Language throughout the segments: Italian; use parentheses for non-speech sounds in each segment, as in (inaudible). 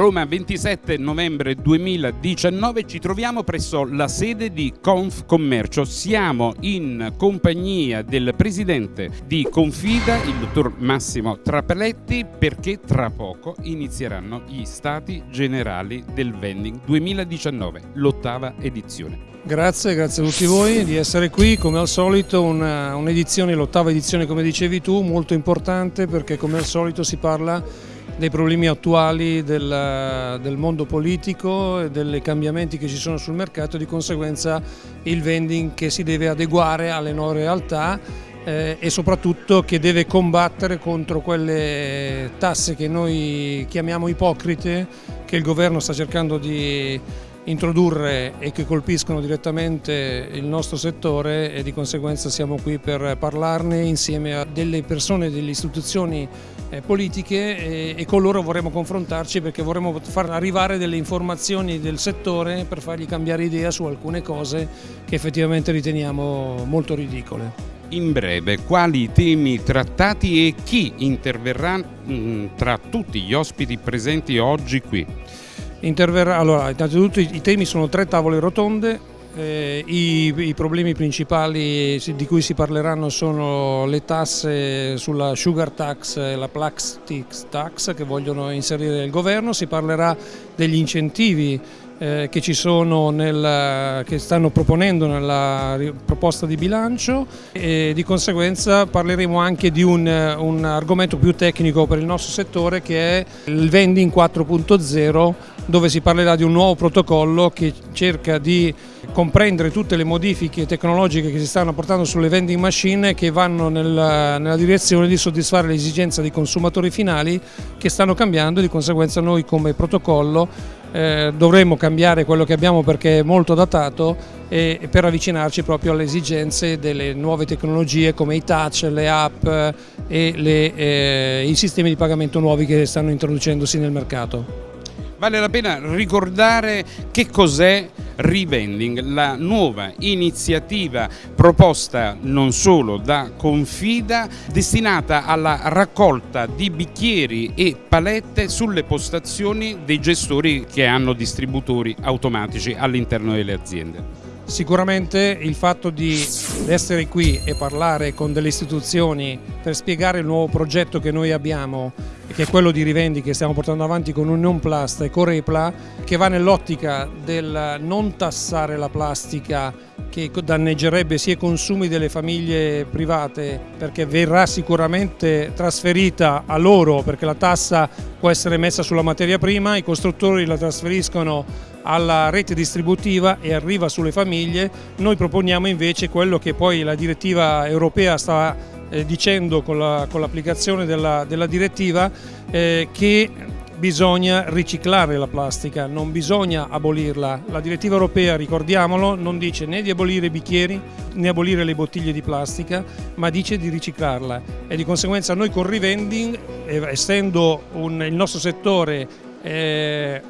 Roma 27 novembre 2019 ci troviamo presso la sede di Confcommercio. Siamo in compagnia del presidente di Confida, il dottor Massimo Trapeletti, perché tra poco inizieranno gli stati generali del vending 2019, l'ottava edizione. Grazie, grazie a tutti voi di essere qui, come al solito un'edizione, un l'ottava edizione come dicevi tu, molto importante perché come al solito si parla dei problemi attuali del, del, mondo politico e dei cambiamenti che ci sono sul mercato e di conseguenza il vending che si deve adeguare alle nuove realtà eh, e soprattutto che deve combattere contro quelle tasse che noi chiamiamo ipocrite che il governo sta cercando di introdurre e che colpiscono direttamente il nostro settore e di conseguenza siamo qui per parlarne insieme a delle persone, delle istituzioni politiche e con loro vorremmo confrontarci perché vorremmo far arrivare delle informazioni del settore per fargli cambiare idea su alcune cose che effettivamente riteniamo molto ridicole. In breve, quali temi trattati e chi interverrà mm, tra tutti gli ospiti presenti oggi qui? Interverrà, allora, innanzitutto i, temi sono tre tavole rotonde, eh, i, i, problemi principali di cui si parleranno sono le tasse sulla sugar tax e la plastic tax che vogliono inserire il governo, si parlerà degli incentivi eh, che, ci sono nel, che stanno proponendo nella proposta di bilancio. E di conseguenza parleremo anche di un, un argomento più tecnico per il nostro settore che è il vending 4.0 dove si parlerà di un nuovo protocollo che cerca di comprendere tutte le modifiche tecnologiche che si stanno portando sulle vending machine che vanno nella, nella direzione di soddisfare le esigenze dei consumatori finali che stanno cambiando e di conseguenza noi come protocollo eh, dovremmo cambiare quello che abbiamo perché è molto datato e, per avvicinarci proprio alle esigenze delle nuove tecnologie come i touch, le app e le, eh, i sistemi di pagamento nuovi che stanno introducendosi nel mercato. Vale la pena ricordare che cos'è Revending, la nuova iniziativa proposta non solo da Confida destinata alla raccolta di bicchieri e palette sulle postazioni dei gestori che hanno distributori automatici all'interno delle aziende. Sicuramente il fatto di essere qui e parlare con delle istituzioni per spiegare il nuovo progetto che noi abbiamo che è quello di Rivendi che stiamo portando avanti con Union Plast e Corepla che va nell'ottica del non tassare la plastica che danneggerebbe sia i consumi delle famiglie private perché verrà sicuramente trasferita a loro perché la tassa può essere messa sulla materia prima, i costruttori la trasferiscono alla rete distributiva e arriva sulle famiglie, noi proponiamo invece quello che poi la direttiva europea sta eh, dicendo con l'applicazione la, della, della, direttiva eh, che bisogna riciclare la plastica, non bisogna abolirla. La direttiva europea, ricordiamolo, non dice né di abolire i bicchieri né abolire le bottiglie di plastica, ma dice di riciclarla e di conseguenza noi con Revending, eh, essendo un, il nostro settore eh,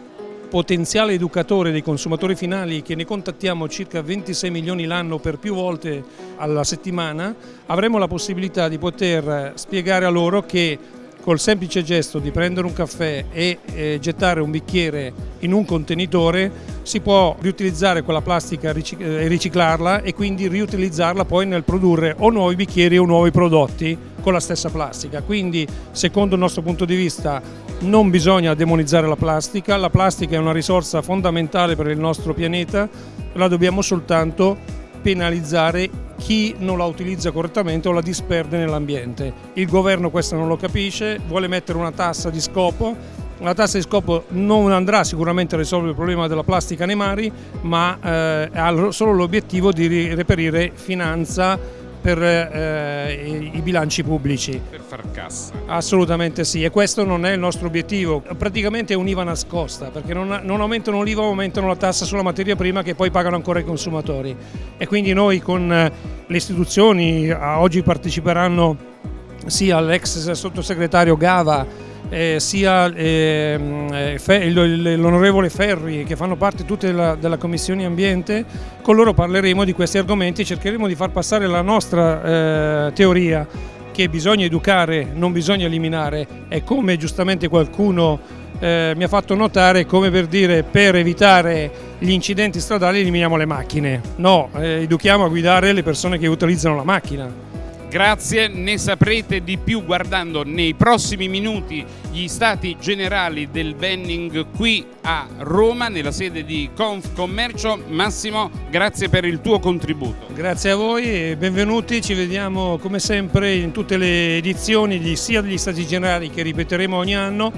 potenziale educatore dei consumatori finali che ne contattiamo circa 26 milioni l'anno per più volte alla settimana, avremo la possibilità di poter spiegare a loro che col semplice gesto di prendere un caffè e eh, gettare un bicchiere in un contenitore si può riutilizzare quella plastica e eh, riciclarla e quindi riutilizzarla poi nel produrre o nuovi bicchieri o nuovi prodotti con la stessa plastica. Quindi secondo il nostro punto di vista non bisogna demonizzare la plastica, la plastica è una risorsa fondamentale per il nostro pianeta, la dobbiamo soltanto penalizzare chi non la utilizza correttamente o la disperde nell'ambiente. Il governo questo non lo capisce, vuole mettere una tassa di scopo, la tassa di scopo non andrà sicuramente a risolvere il problema della plastica nei mari, ma eh, ha solo l'obiettivo di reperire finanza per eh, i bilanci pubblici. Per far cassa. Assolutamente sì e questo non è il nostro obiettivo, praticamente è un'IVA nascosta perché non, non aumentano l'IVA, aumentano la tassa sulla materia prima che poi pagano ancora i consumatori e quindi noi con eh, le istituzioni oggi parteciperanno sia l'ex sottosegretario Gava eh, sia eh, l'onorevole Ferri che fanno parte tutte della, della, Commissione Ambiente, con loro parleremo di questi argomenti e cercheremo di far passare la nostra eh, teoria che bisogna educare, non bisogna eliminare e come giustamente qualcuno eh, mi ha fatto notare come per dire per evitare gli incidenti stradali eliminiamo le macchine. No, eh, educhiamo a guidare le persone che utilizzano la macchina. Grazie, ne saprete di più guardando nei prossimi minuti gli stati generali del vending qui a Roma, nella sede di Confcommercio. Massimo, grazie per il tuo contributo. Grazie a voi e benvenuti, ci vediamo come sempre in tutte le edizioni sia degli stati generali che ripeteremo ogni anno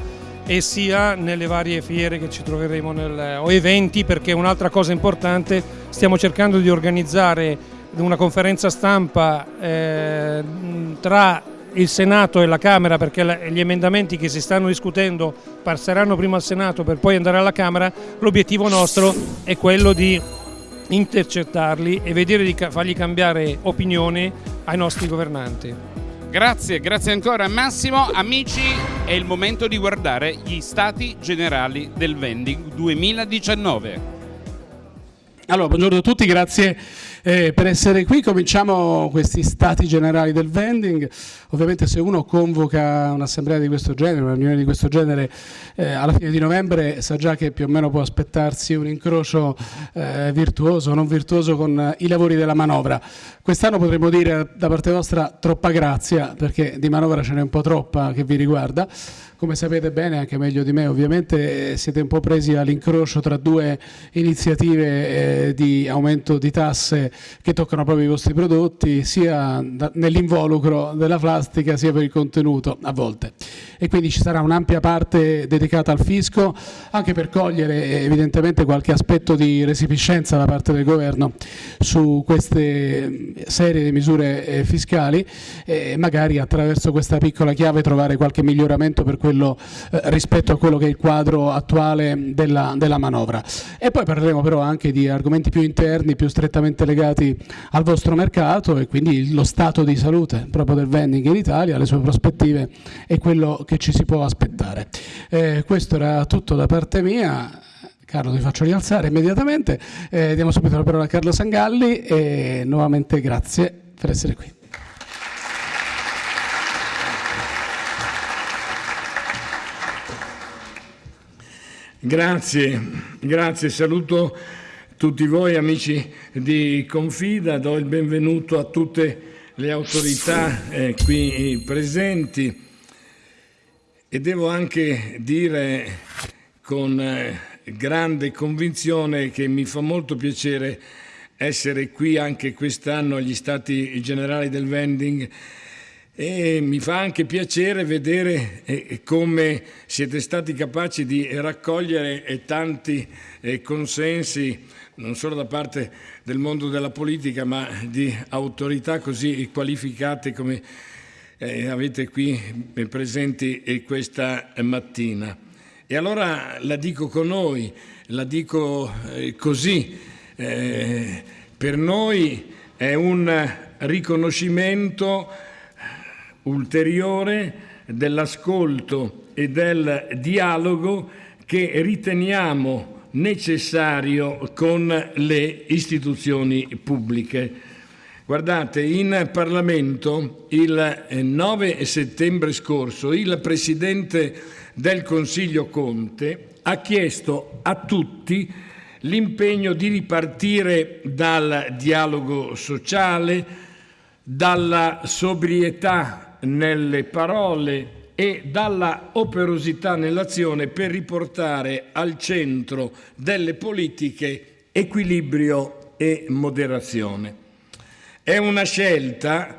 e sia nelle varie fiere che ci troveremo nel, o eventi perché un'altra cosa importante stiamo cercando di organizzare una conferenza stampa eh, tra il Senato e la Camera perché gli emendamenti che si stanno discutendo passeranno prima al Senato per poi andare alla Camera, l'obiettivo nostro è quello di intercettarli e vedere di fargli cambiare opinione ai nostri governanti. Grazie, grazie ancora Massimo. Amici, è il momento di guardare gli Stati Generali del Vending 2019. Allora, buongiorno a tutti, grazie eh, per essere qui. Cominciamo questi stati generali del vending. Ovviamente se uno convoca un'assemblea di questo genere, una riunione di questo genere eh, alla fine di novembre sa già che più o meno può aspettarsi un incrocio eh, virtuoso o non virtuoso con i lavori della manovra. Quest'anno potremmo dire da parte vostra troppa grazia perché di manovra ce n'è un po' troppa che vi riguarda come sapete bene, anche meglio di me ovviamente, siete un po' presi all'incrocio tra due iniziative eh, di aumento di tasse che toccano proprio i vostri prodotti, sia nell'involucro della plastica sia per il contenuto a volte. E quindi ci sarà un'ampia parte dedicata al fisco, anche per cogliere evidentemente qualche aspetto di resipiscenza da parte del governo su queste serie di misure eh, fiscali e magari attraverso questa piccola chiave trovare qualche miglioramento per quello quello, eh, rispetto a quello che è il quadro attuale della, della, manovra. E poi parleremo però anche di argomenti più interni, più strettamente legati al vostro mercato e quindi lo stato di salute proprio del vending in Italia, le sue prospettive e quello che ci si può aspettare. Eh, questo era tutto da parte mia. Carlo ti faccio rialzare immediatamente, eh, diamo subito la parola a Carlo Sangalli e nuovamente grazie per essere qui. Grazie, grazie, saluto tutti voi amici di Confida, do il benvenuto a tutte le autorità eh, qui presenti. E devo anche dire con eh, grande convinzione che mi fa molto piacere essere qui anche quest'anno agli Stati Generali del Vending e mi fa anche piacere vedere eh, come siete stati capaci di raccogliere eh, tanti eh, consensi, non solo da parte del mondo della politica, ma di autorità così qualificate come avete qui presenti questa mattina. E allora la dico con noi, la dico così, per noi è un riconoscimento ulteriore dell'ascolto e del dialogo che riteniamo necessario con le istituzioni pubbliche. Guardate, in Parlamento il 9 settembre scorso il Presidente del Consiglio Conte ha chiesto a tutti l'impegno di ripartire dal dialogo sociale, dalla sobrietà nelle parole e dalla operosità nell'azione per riportare al centro delle politiche equilibrio e moderazione. È una scelta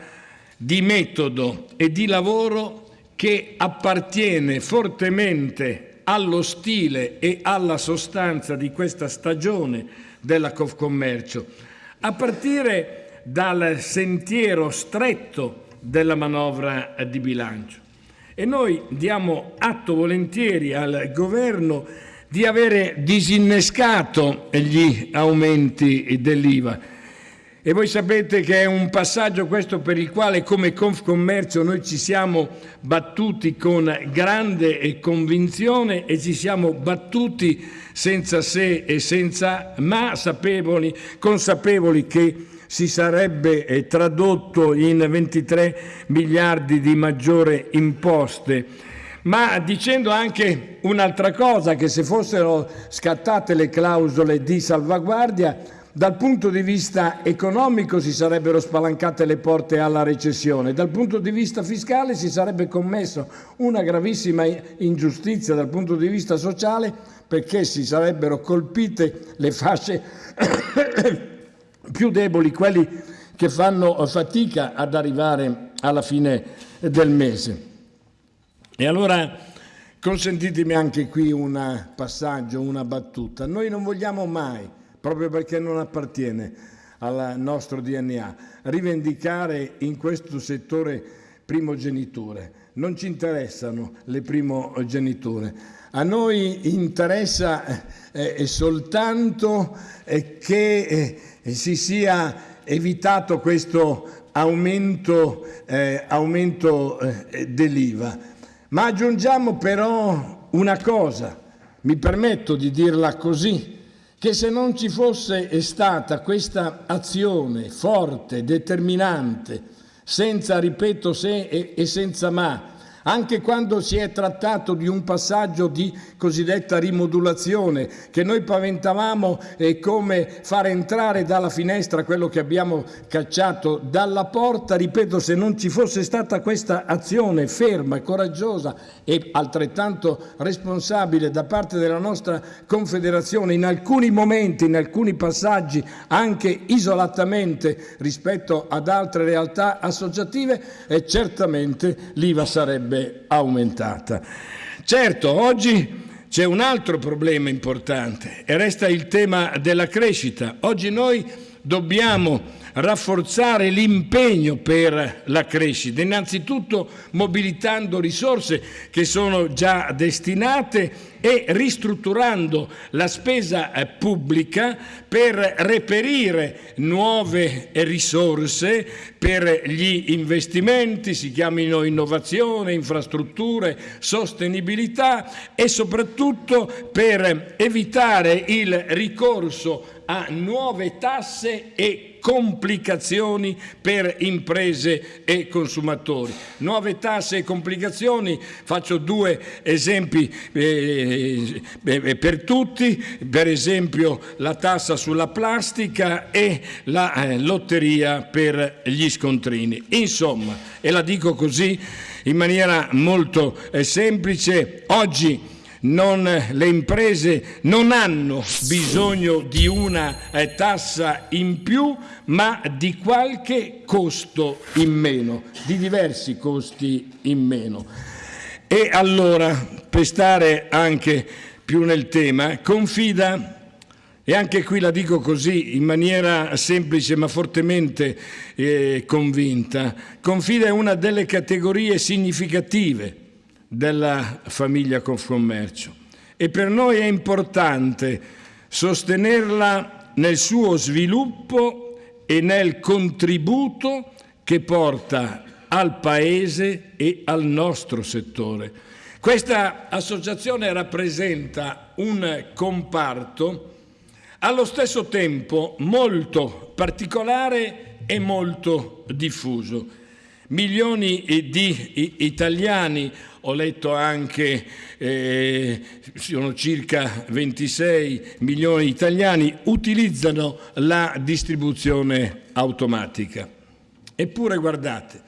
di metodo e di lavoro che appartiene fortemente allo stile e alla sostanza di questa stagione della Confcommercio, a partire dal sentiero stretto della manovra di bilancio. E noi diamo atto volentieri al governo di avere disinnescato gli aumenti dell'IVA. E voi sapete che è un passaggio questo per il quale come Confcommercio noi ci siamo battuti con grande convinzione e ci siamo battuti senza se e senza ma, sapevoli, consapevoli che si sarebbe eh, tradotto in 23 miliardi di maggiore imposte, ma dicendo anche un'altra cosa, che se fossero scattate le clausole di salvaguardia, dal punto di vista economico si sarebbero spalancate le porte alla recessione, dal punto di vista fiscale si sarebbe commesso una gravissima ingiustizia dal punto di vista sociale perché si sarebbero colpite le fasce più deboli, quelli che fanno fatica ad arrivare alla fine del mese. E allora consentitemi anche qui un passaggio, una battuta. Noi non vogliamo mai, proprio perché non appartiene al nostro DNA, rivendicare in questo settore primogeniture. Non ci interessano le primogeniture. A noi interessa eh, soltanto eh, che eh, si sia evitato questo aumento, eh, aumento eh, dell'IVA. Ma aggiungiamo però una cosa, mi permetto di dirla così, che se non ci fosse stata questa azione forte, determinante, senza, ripeto, se e senza ma, anche quando si è trattato di un passaggio di cosiddetta rimodulazione, che noi paventavamo eh, come far entrare dalla finestra quello che abbiamo cacciato dalla porta, ripeto, se non ci fosse stata questa azione ferma, coraggiosa e altrettanto responsabile da parte della nostra Confederazione, in alcuni momenti, in alcuni passaggi, anche isolatamente rispetto ad altre realtà associative, eh, certamente l'IVA sarebbe sarebbe aumentata. Certo, oggi c'è un altro problema importante e resta il tema della crescita. Oggi noi dobbiamo rafforzare l'impegno per la crescita, innanzitutto mobilitando risorse che sono già destinate e ristrutturando la spesa eh, pubblica per reperire nuove risorse per gli investimenti, si chiamino innovazione, infrastrutture, sostenibilità e soprattutto per evitare il ricorso a nuove tasse e complicazioni per imprese e consumatori. Nuove tasse e complicazioni, faccio due esempi eh, eh, per tutti, per esempio la tassa sulla plastica e la eh, lotteria per gli scontrini. Insomma, e la dico così in maniera molto eh, semplice, oggi non, le imprese non hanno bisogno di una eh, tassa in più, ma di qualche costo in meno, di diversi costi in meno. E allora, per stare anche più nel tema, confida e anche qui la dico così, in maniera semplice ma fortemente eh, convinta, confida è una delle categorie significative della famiglia Confcommercio e per noi è importante sostenerla nel suo sviluppo e nel contributo che porta al Paese e al nostro settore. Questa associazione rappresenta un comparto allo stesso tempo molto particolare e molto diffuso. Milioni di italiani ho letto anche, eh, sono circa 26 milioni di italiani, utilizzano la distribuzione automatica. Eppure guardate,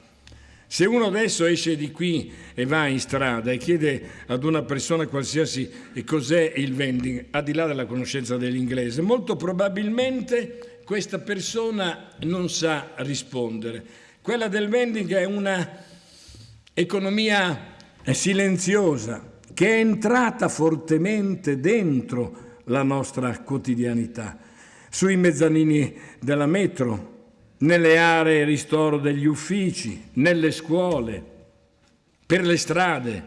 se uno adesso esce di qui e va in strada e chiede ad una persona qualsiasi cos'è il vending, al di là della conoscenza dell'inglese, molto probabilmente questa persona non sa rispondere. Quella del vending è una economia silenziosa, che è entrata fortemente dentro la nostra quotidianità, sui mezzanini della metro, nelle aree ristoro degli uffici, nelle scuole, per le strade,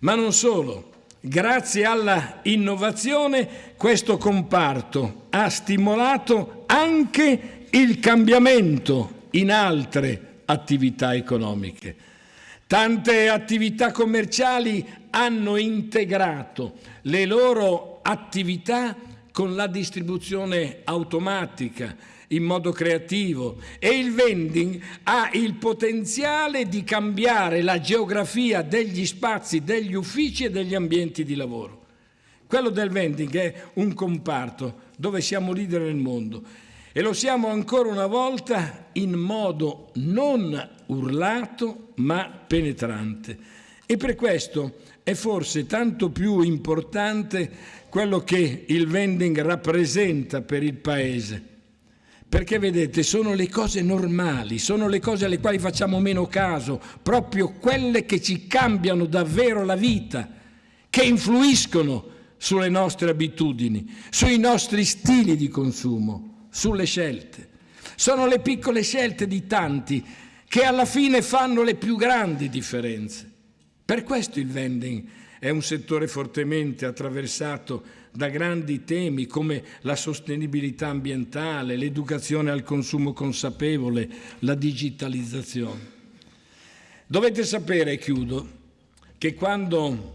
ma non solo. Grazie alla innovazione questo comparto ha stimolato anche il cambiamento in altre attività economiche. Tante attività commerciali hanno integrato le loro attività con la distribuzione automatica in modo creativo e il vending ha il potenziale di cambiare la geografia degli spazi, degli uffici e degli ambienti di lavoro. Quello del vending è un comparto dove siamo leader nel mondo e lo siamo ancora una volta in modo non urlato ma penetrante. E per questo è forse tanto più importante quello che il vending rappresenta per il Paese. Perché vedete, sono le cose normali, sono le cose alle quali facciamo meno caso, proprio quelle che ci cambiano davvero la vita, che influiscono sulle nostre abitudini, sui nostri stili di consumo sulle scelte. Sono le piccole scelte di tanti che alla fine fanno le più grandi differenze. Per questo il vending è un settore fortemente attraversato da grandi temi come la sostenibilità ambientale, l'educazione al consumo consapevole, la digitalizzazione. Dovete sapere, e chiudo, che quando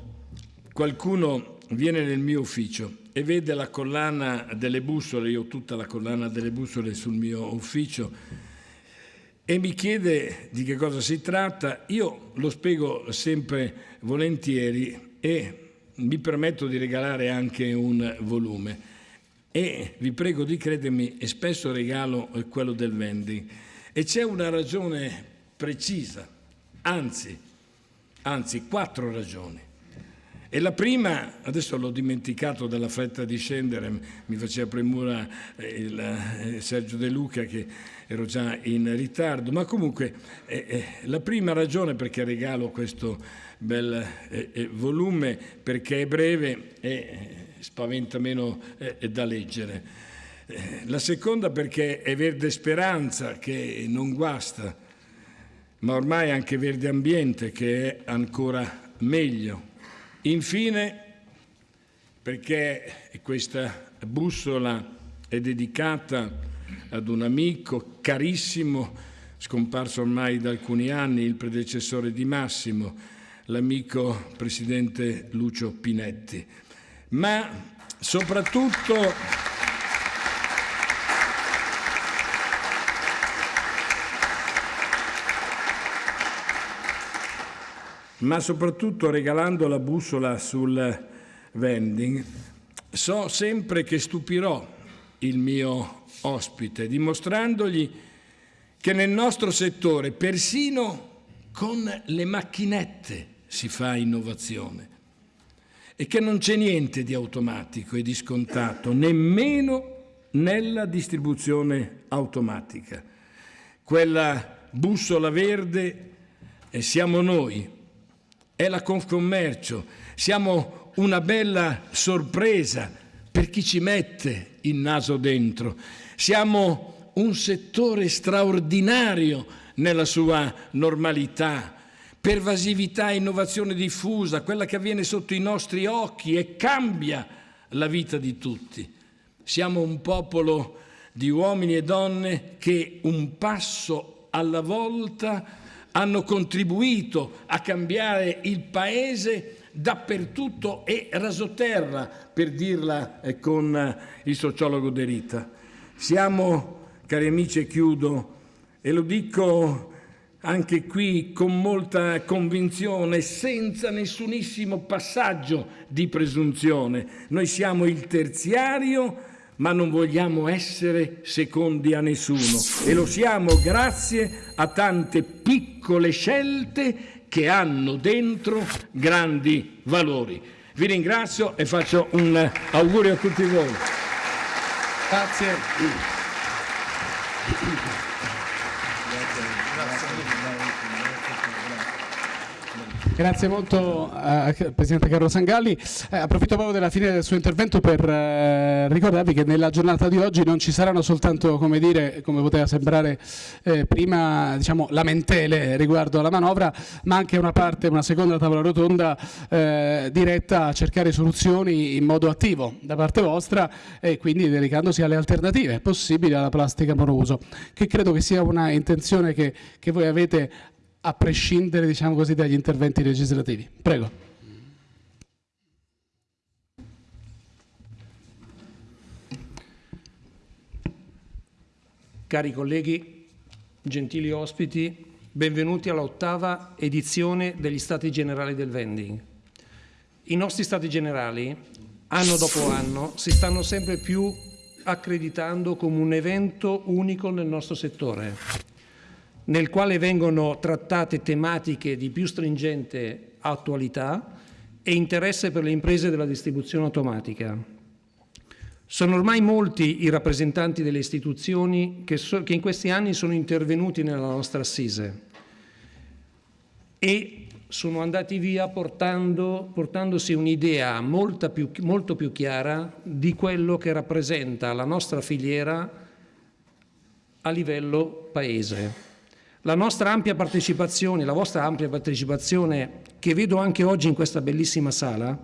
qualcuno viene nel mio ufficio e vede la collana delle bussole, io ho tutta la collana delle bussole sul mio ufficio, e mi chiede di che cosa si tratta, io lo spiego sempre volentieri e mi permetto di regalare anche un volume. E vi prego di credermi, e spesso regalo quello del vending. E c'è una ragione precisa, anzi, anzi quattro ragioni. E la prima, adesso l'ho dimenticato dalla fretta di scendere, mi faceva premura il, eh, Sergio De Luca che ero già in ritardo, ma comunque eh, eh, la prima ragione perché regalo questo bel eh, eh, volume, perché è breve e eh, spaventa meno da leggere. La seconda perché è verde speranza che non guasta, ma ormai anche verde ambiente che è ancora meglio. Infine, perché questa bussola è dedicata ad un amico carissimo, scomparso ormai da alcuni anni, il predecessore di Massimo, l'amico presidente Lucio Pinetti, ma soprattutto ma soprattutto regalando la bussola sul vending, so sempre che stupirò il mio ospite, dimostrandogli che nel nostro settore, persino con le macchinette, si fa innovazione e che non c'è niente di automatico e di scontato, nemmeno nella distribuzione automatica. Quella bussola verde siamo noi è la Confcommercio. Siamo una bella sorpresa per chi ci mette il naso dentro. Siamo un settore straordinario nella sua normalità, pervasività e innovazione diffusa, quella che avviene sotto i nostri occhi e cambia la vita di tutti. Siamo un popolo di uomini e donne che un passo alla volta hanno contribuito a cambiare il paese dappertutto e rasoterra, per dirla eh, con eh, il sociologo De Rita. Siamo, cari amici, e chiudo, e lo dico anche qui con molta convinzione, senza nessunissimo passaggio di presunzione, noi siamo il terziario ma non vogliamo essere secondi a nessuno e lo siamo grazie a tante piccole scelte che hanno dentro grandi valori. Vi ringrazio e faccio un augurio a tutti voi. Grazie. Grazie molto eh, Presidente Carlo Sangalli. Eh, approfitto proprio della fine del suo intervento per eh, ricordarvi che nella giornata di oggi non ci saranno soltanto, come dire, come poteva sembrare eh, prima, diciamo, lamentele riguardo alla manovra, ma anche una parte, una seconda tavola rotonda eh, diretta a cercare soluzioni in modo attivo da parte vostra e quindi dedicandosi alle alternative possibili alla plastica monouso, che credo che sia una intenzione che, che voi avete a prescindere diciamo così, dagli interventi legislativi. Prego. cari colleghi, gentili ospiti, benvenuti all'ottava edizione degli Stati Generali del Vending. I nostri Stati Generali, anno dopo anno, si stanno sempre più accreditando come un evento unico nel nostro settore, nel quale vengono trattate tematiche di più stringente attualità e interesse per le imprese della distribuzione automatica. Sono ormai molti i rappresentanti delle istituzioni che, so, che in questi anni sono intervenuti nella nostra assise e sono andati via portando, portandosi un'idea molto più, chiara di quello che rappresenta la nostra filiera a livello paese. La nostra ampia partecipazione, la vostra ampia partecipazione, che vedo anche oggi in questa bellissima sala,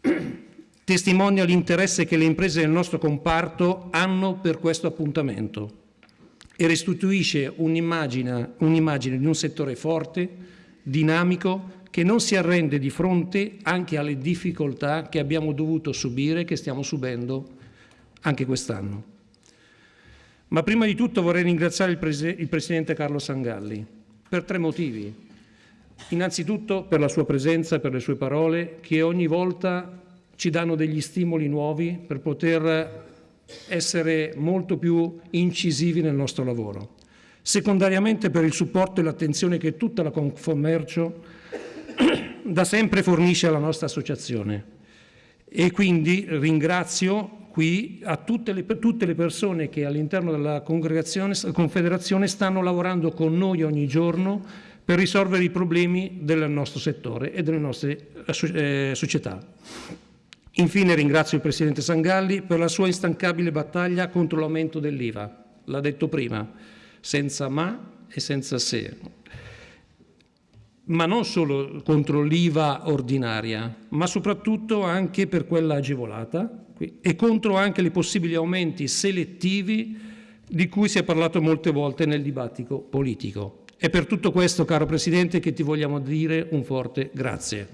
(clears throat) testimonia l'interesse che le imprese del nostro comparto hanno per questo appuntamento e restituisce un'immagine, un'immagine di un settore forte, dinamico, che non si arrende di fronte anche alle difficoltà che abbiamo dovuto subire e che stiamo subendo anche quest'anno. Ma prima di tutto vorrei ringraziare il, Pres il Presidente Carlo Sangalli per tre motivi. Innanzitutto per la sua presenza, per le sue parole, che ogni volta ci danno degli stimoli nuovi per poter essere molto più incisivi nel nostro lavoro. Secondariamente per il supporto e l'attenzione che tutta la Confommercio (clears throat) da sempre fornisce alla nostra associazione. E quindi ringrazio qui a tutte le, tutte le persone che all'interno della Confederazione stanno lavorando con noi ogni giorno per risolvere i problemi del nostro settore e delle nostre eh, società. Infine ringrazio il Presidente Sangalli per la sua instancabile battaglia contro l'aumento dell'IVA. L'ha detto prima, senza ma e senza se. Ma non solo contro l'IVA ordinaria, ma soprattutto anche per quella agevolata e contro anche i possibili aumenti selettivi di cui si è parlato molte volte nel dibattito politico. È per tutto questo, caro Presidente, che ti vogliamo dire un forte grazie.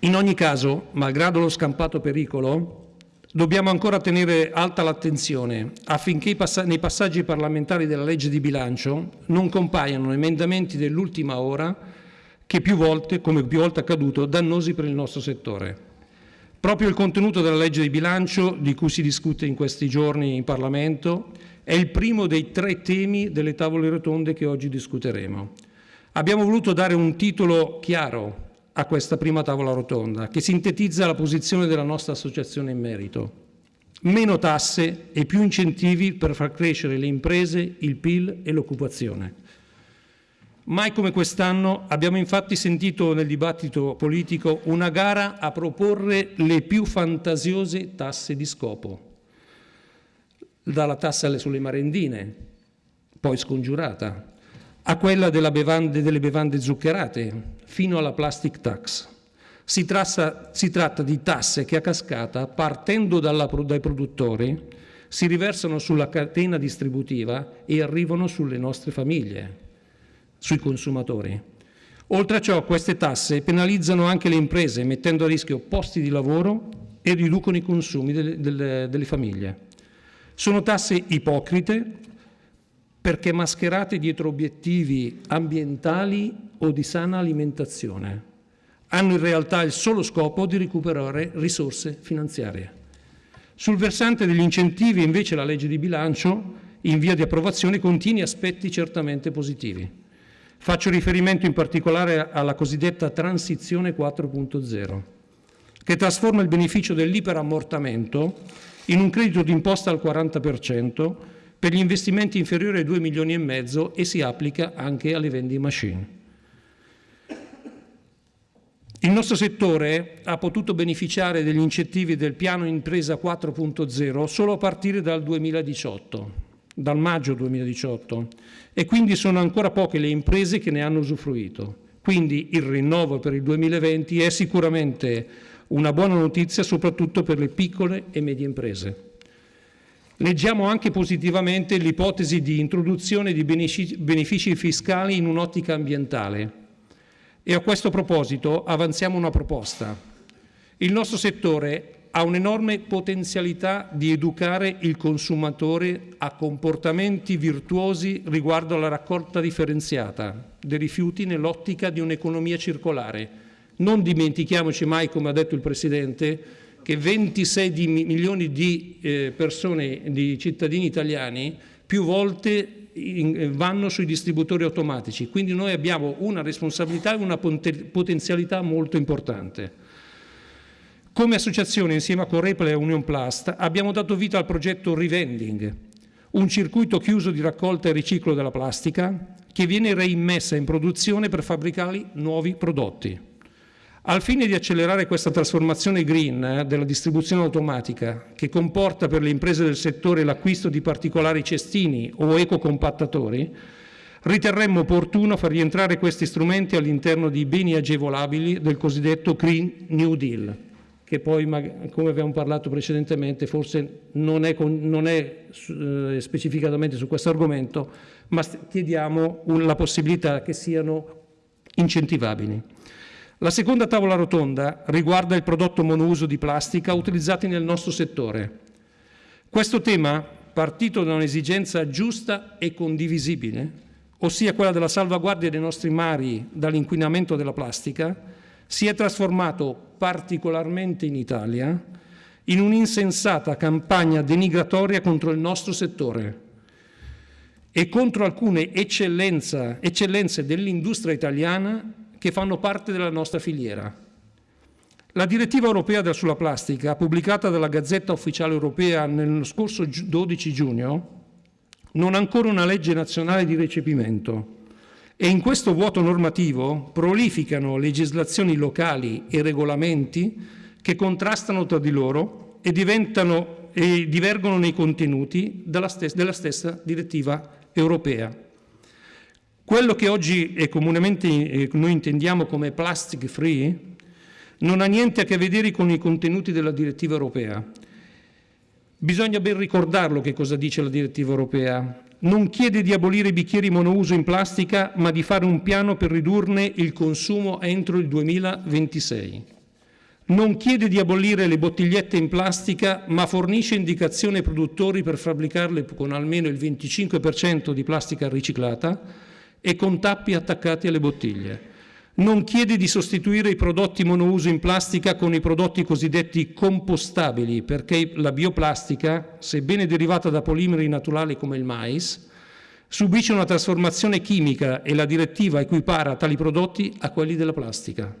In ogni caso, malgrado lo scampato pericolo, dobbiamo ancora tenere alta l'attenzione affinché nei passaggi parlamentari della legge di bilancio non compaiano emendamenti dell'ultima ora che più volte, come più volte accaduto, dannosi per il nostro settore. Proprio il contenuto della legge di bilancio, di cui si discute in questi giorni in Parlamento, è il primo dei tre temi delle tavole rotonde che oggi discuteremo. Abbiamo voluto dare un titolo chiaro, a questa prima tavola rotonda, che sintetizza la posizione della nostra associazione in merito. Meno tasse e più incentivi per far crescere le imprese, il PIL e l'occupazione. Mai come quest'anno abbiamo infatti sentito nel dibattito politico una gara a proporre le più fantasiose tasse di scopo, dalla tassa sulle marendine, poi scongiurata, a quella bevande, delle bevande zuccherate, fino alla plastic tax. Si tratta, si tratta di tasse che a cascata, partendo dalla, dai produttori, si riversano sulla catena distributiva e arrivano sulle nostre famiglie, sui consumatori. Oltre a ciò, queste tasse penalizzano anche le imprese, mettendo a rischio posti di lavoro e riducono i consumi delle, delle, delle famiglie. Sono tasse ipocrite perché mascherate dietro obiettivi ambientali o di sana alimentazione. Hanno in realtà il solo scopo di recuperare risorse finanziarie. Sul versante degli incentivi invece la legge di bilancio in via di approvazione contiene aspetti certamente positivi. Faccio riferimento in particolare alla cosiddetta transizione 4.0, che trasforma il beneficio dell'iperammortamento in un credito d'imposta al 40% per gli investimenti inferiori ai 2 milioni e mezzo e si applica anche alle vending machine. Il nostro settore ha potuto beneficiare degli incentivi del piano impresa 4.0 solo a partire dal 2018, dal maggio 2018, e quindi sono ancora poche le imprese che ne hanno usufruito. Quindi il rinnovo per il 2020 è sicuramente una buona notizia soprattutto per le piccole e medie imprese. Leggiamo anche positivamente l'ipotesi di introduzione di benefici fiscali in un'ottica ambientale e a questo proposito avanziamo una proposta. Il nostro settore ha un'enorme potenzialità di educare il consumatore a comportamenti virtuosi riguardo alla raccolta differenziata dei rifiuti nell'ottica di un'economia circolare. Non dimentichiamoci mai, come ha detto il Presidente, che 26 di milioni di eh, persone, di cittadini italiani, più volte in, vanno sui distributori automatici. Quindi noi abbiamo una responsabilità e una potenzialità molto importante. Come associazione, insieme a Correpla e Union Plast, abbiamo dato vita al progetto Revending, un circuito chiuso di raccolta e riciclo della plastica che viene reimmessa in produzione per fabbricare nuovi prodotti. Al fine di accelerare questa trasformazione green eh, della distribuzione automatica, che comporta per le imprese del settore l'acquisto di particolari cestini o ecocompattatori, riterremmo opportuno far rientrare questi strumenti all'interno di beni agevolabili del cosiddetto Green New Deal che poi, come abbiamo parlato precedentemente, forse non è, non è eh, specificatamente su questo argomento, ma chiediamo la possibilità che siano incentivabili. La seconda tavola rotonda riguarda il prodotto monouso di plastica utilizzati nel nostro settore. Questo tema, partito da un'esigenza giusta e condivisibile, ossia quella della salvaguardia dei nostri mari dall'inquinamento della plastica, si è trasformato particolarmente in Italia in un'insensata campagna denigratoria contro il nostro settore e contro alcune eccellenze dell'industria italiana che fanno parte della nostra filiera. La direttiva europea sulla plastica, pubblicata dalla Gazzetta Ufficiale Europea nello scorso 12 giugno, non ha ancora una legge nazionale di recepimento e in questo vuoto normativo prolificano legislazioni locali e regolamenti che contrastano tra di loro e, e divergono nei contenuti della stessa, della stessa direttiva europea. Quello che oggi comunemente eh, noi intendiamo come plastic free non ha niente a che vedere con i contenuti della direttiva europea. Bisogna ben ricordarlo che cosa dice la direttiva europea non chiede di abolire i bicchieri monouso in plastica, ma di fare un piano per ridurne il consumo entro il 2026. Non chiede di abolire le bottigliette in plastica, ma fornisce indicazioni ai produttori per fabbricarle con almeno il 25% di plastica riciclata e con tappi attaccati alle bottiglie non chiede di sostituire i prodotti monouso in plastica con i prodotti cosiddetti compostabili, perché la bioplastica, sebbene derivata da polimeri naturali come il mais, subisce una trasformazione chimica e la direttiva equipara tali prodotti a quelli della plastica.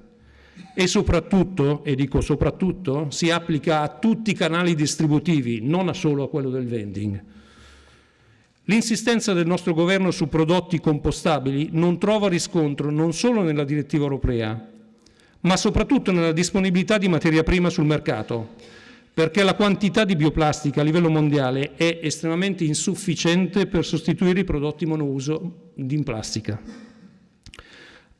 E soprattutto, e dico soprattutto, si applica a tutti i canali distributivi, non solo a quello del vending. L'insistenza del nostro governo su prodotti compostabili non trova riscontro non solo nella direttiva europea, ma soprattutto nella disponibilità di materia prima sul mercato, perché la quantità di bioplastica a livello mondiale è estremamente insufficiente per sostituire i prodotti monouso in plastica.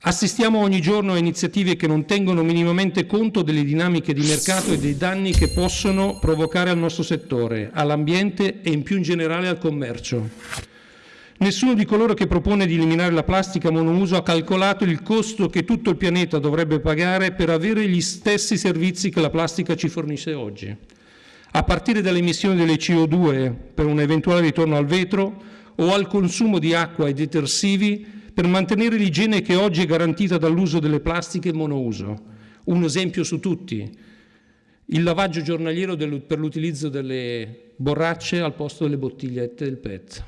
Assistiamo ogni giorno a iniziative che non tengono minimamente conto delle dinamiche di mercato e dei danni che possono provocare al nostro settore, all'ambiente e in più in generale al commercio. Nessuno di coloro che propone di eliminare la plastica monouso ha calcolato il costo che tutto il pianeta dovrebbe pagare per avere gli stessi servizi che la plastica ci fornisce oggi, a partire dalle emissioni delle CO2 per un eventuale ritorno al vetro o al consumo di acqua e detersivi per mantenere l'igiene che oggi è garantita dall'uso delle plastiche monouso. Un esempio su tutti, il lavaggio giornaliero per l'utilizzo delle borracce al posto delle bottigliette del PET.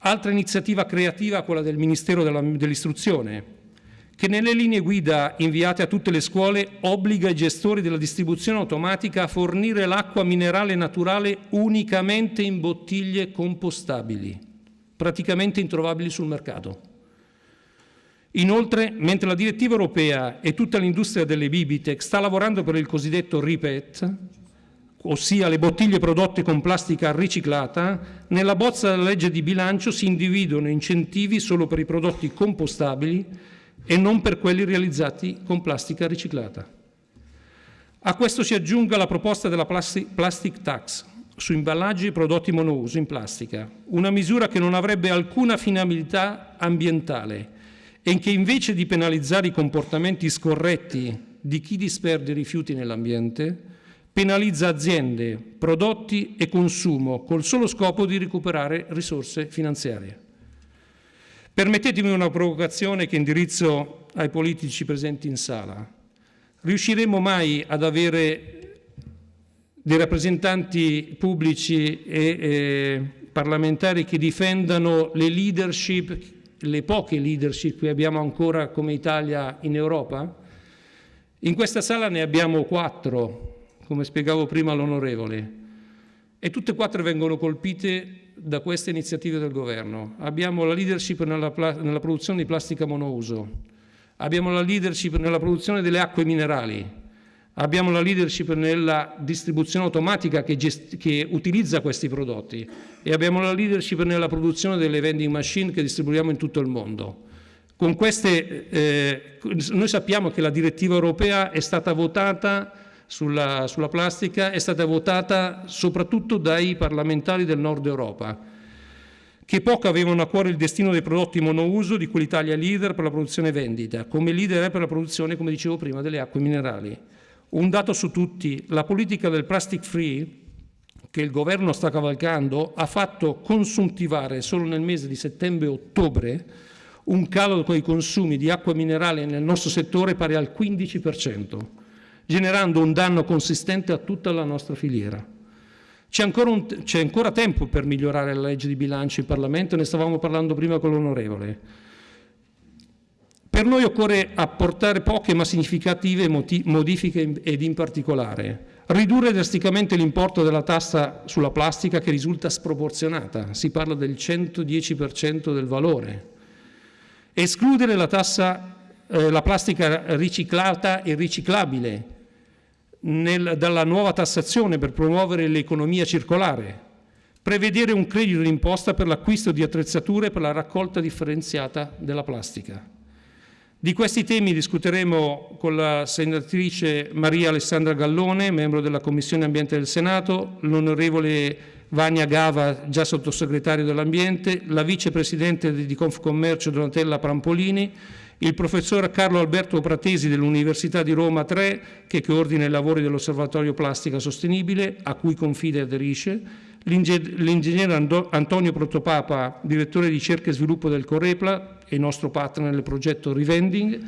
Altra iniziativa creativa quella del Ministero dell'Istruzione, che nelle linee guida inviate a tutte le scuole obbliga i gestori della distribuzione automatica a fornire l'acqua minerale naturale unicamente in bottiglie compostabili praticamente introvabili sul mercato. Inoltre, mentre la direttiva europea e tutta l'industria delle Bibitec sta lavorando per il cosiddetto RIPET, ossia le bottiglie prodotte con plastica riciclata, nella bozza della legge di bilancio si individuano incentivi solo per i prodotti compostabili e non per quelli realizzati con plastica riciclata. A questo si aggiunga la proposta della plastic tax, su imballaggi e prodotti monouso in plastica, una misura che non avrebbe alcuna finalità ambientale e che invece di penalizzare i comportamenti scorretti di chi disperde rifiuti nell'ambiente, penalizza aziende, prodotti e consumo col solo scopo di recuperare risorse finanziarie. Permettetemi una provocazione che indirizzo ai politici presenti in sala. Riusciremo mai ad avere dei rappresentanti pubblici e eh, parlamentari che difendano le leadership, le poche leadership che abbiamo ancora come Italia in Europa? In questa sala ne abbiamo quattro, come spiegavo prima all'onorevole, e tutte e quattro vengono colpite da queste iniziative del governo. Abbiamo la leadership nella, nella produzione di plastica monouso, abbiamo la leadership nella produzione delle acque minerali, abbiamo la leadership nella distribuzione automatica che, che, utilizza questi prodotti e abbiamo la leadership nella produzione delle vending machine che distribuiamo in tutto il mondo. Con queste, eh, noi sappiamo che la direttiva europea è stata votata sulla, sulla plastica è stata votata soprattutto dai parlamentari del nord Europa, che poco avevano a cuore il destino dei prodotti monouso di cui l'Italia è leader per la produzione e vendita, come leader è per la produzione, come dicevo prima, delle acque minerali. Un dato su tutti, la politica del plastic free che il governo sta cavalcando ha fatto consuntivare solo nel mese di settembre e ottobre un calo dei consumi di acqua minerale nel nostro settore pari al 15% generando un danno consistente a tutta la nostra filiera. C'è ancora, ancora, tempo per migliorare la legge di bilancio in Parlamento, ne stavamo parlando prima con l'onorevole. Per noi occorre apportare poche ma significative modifiche ed in particolare. Ridurre drasticamente l'importo della tassa sulla plastica che risulta sproporzionata, si parla del 110% del valore, escludere la tassa eh, la plastica riciclata e riciclabile nel, dalla nuova tassazione per promuovere l'economia circolare, prevedere un credito d'imposta per l'acquisto di attrezzature per la raccolta differenziata della plastica. Di questi temi discuteremo con la senatrice Maria Alessandra Gallone, membro della Commissione Ambiente del Senato, l'onorevole Vania Gava, già sottosegretario dell'Ambiente, la vicepresidente di Confcommercio Donatella Prampolini, il professor Carlo Alberto Pratesi dell'Università di Roma 3, che coordina i lavori dell'Osservatorio Plastica Sostenibile, a cui Confide aderisce, l'ingegnere Antonio Protopapa, direttore di ricerca e sviluppo del Corepla e nostro partner nel progetto Revending,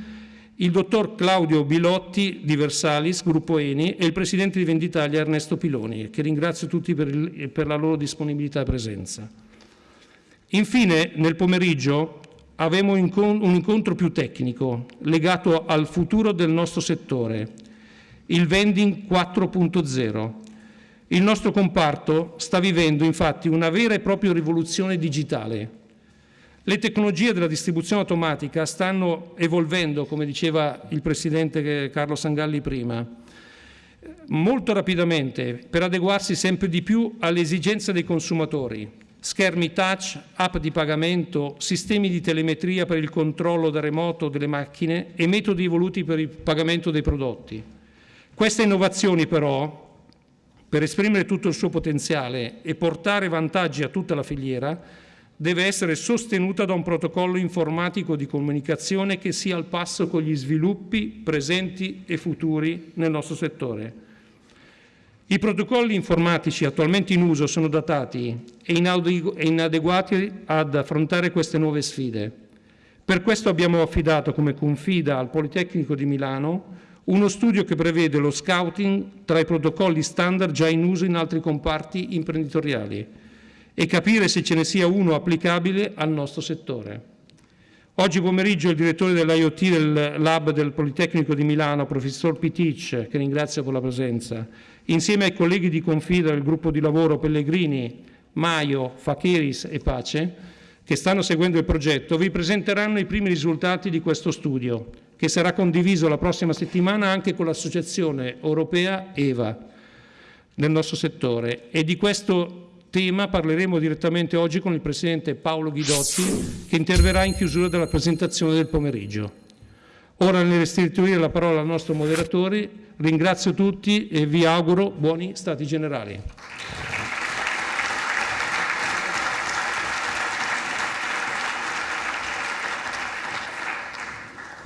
il dottor Claudio Bilotti di Versalis, gruppo Eni, e il presidente di Venditalia Ernesto Piloni, che ringrazio tutti per, il, per la loro disponibilità e presenza. Infine, nel pomeriggio avremo un incontro più tecnico legato al futuro del nostro settore, il vending 4.0. Il nostro comparto sta vivendo infatti una vera e propria rivoluzione digitale. Le tecnologie della distribuzione automatica stanno evolvendo, come diceva il Presidente Carlo Sangalli prima, molto rapidamente per adeguarsi sempre di più alle esigenze dei consumatori, schermi touch, app di pagamento, sistemi di telemetria per il controllo da remoto delle macchine e metodi evoluti per il pagamento dei prodotti. Queste innovazioni però, per esprimere tutto il suo potenziale e portare vantaggi a tutta la filiera, deve essere sostenuta da un protocollo informatico di comunicazione che sia al passo con gli sviluppi presenti e futuri nel nostro settore. I protocolli informatici attualmente in uso sono datati e inadeguati ad affrontare queste nuove sfide. Per questo abbiamo affidato come confida al Politecnico di Milano uno studio che prevede lo scouting tra i protocolli standard già in uso in altri comparti imprenditoriali e capire se ce ne sia uno applicabile al nostro settore. Oggi pomeriggio il direttore dell'IoT del Lab del Politecnico di Milano, professor Pitic, che ringrazio per la presenza, insieme ai colleghi di Confida del gruppo di lavoro Pellegrini, Maio, Facheris e Pace, che stanno seguendo il progetto, vi presenteranno i primi risultati di questo studio, che sarà condiviso la prossima settimana anche con l'Associazione Europea EVA nel nostro settore e di questo tema parleremo direttamente oggi con il Presidente Paolo Ghidotti che interverrà in chiusura della presentazione del pomeriggio. Ora nel restituire la parola al nostro moderatore ringrazio tutti e vi auguro buoni stati generali.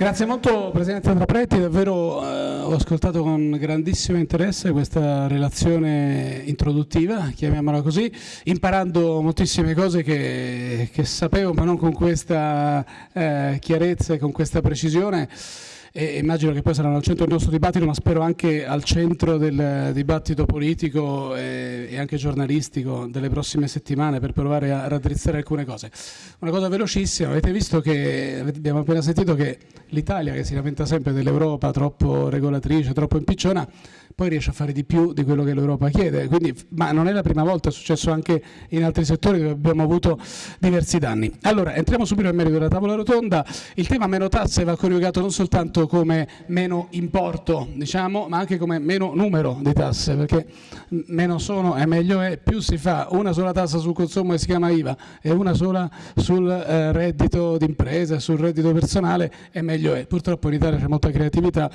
Grazie molto Presidente Andrapretti, davvero eh, ho ascoltato con grandissimo interesse questa relazione introduttiva, chiamiamola così, imparando moltissime cose che, che sapevo ma non con questa eh, chiarezza e con questa precisione e immagino che poi saranno al centro del nostro dibattito, ma spero anche al centro del dibattito politico e, anche giornalistico delle prossime settimane per provare a raddrizzare alcune cose. Una cosa velocissima, avete visto che abbiamo appena sentito che l'Italia, che si lamenta sempre dell'Europa troppo regolatrice, troppo impicciona, poi riesce a fare di più di quello che l'Europa chiede. Quindi, ma non è la prima volta, è successo anche in altri settori dove abbiamo avuto diversi danni. Allora, entriamo subito nel merito della tavola rotonda. Il tema meno tasse va coniugato non soltanto come meno importo, diciamo, ma anche come meno numero di tasse, perché meno sono e meglio è, più si fa una sola tassa sul consumo che si chiama IVA e una sola sul eh, reddito d'impresa, sul reddito personale e meglio è. Purtroppo in Italia c'è molta creatività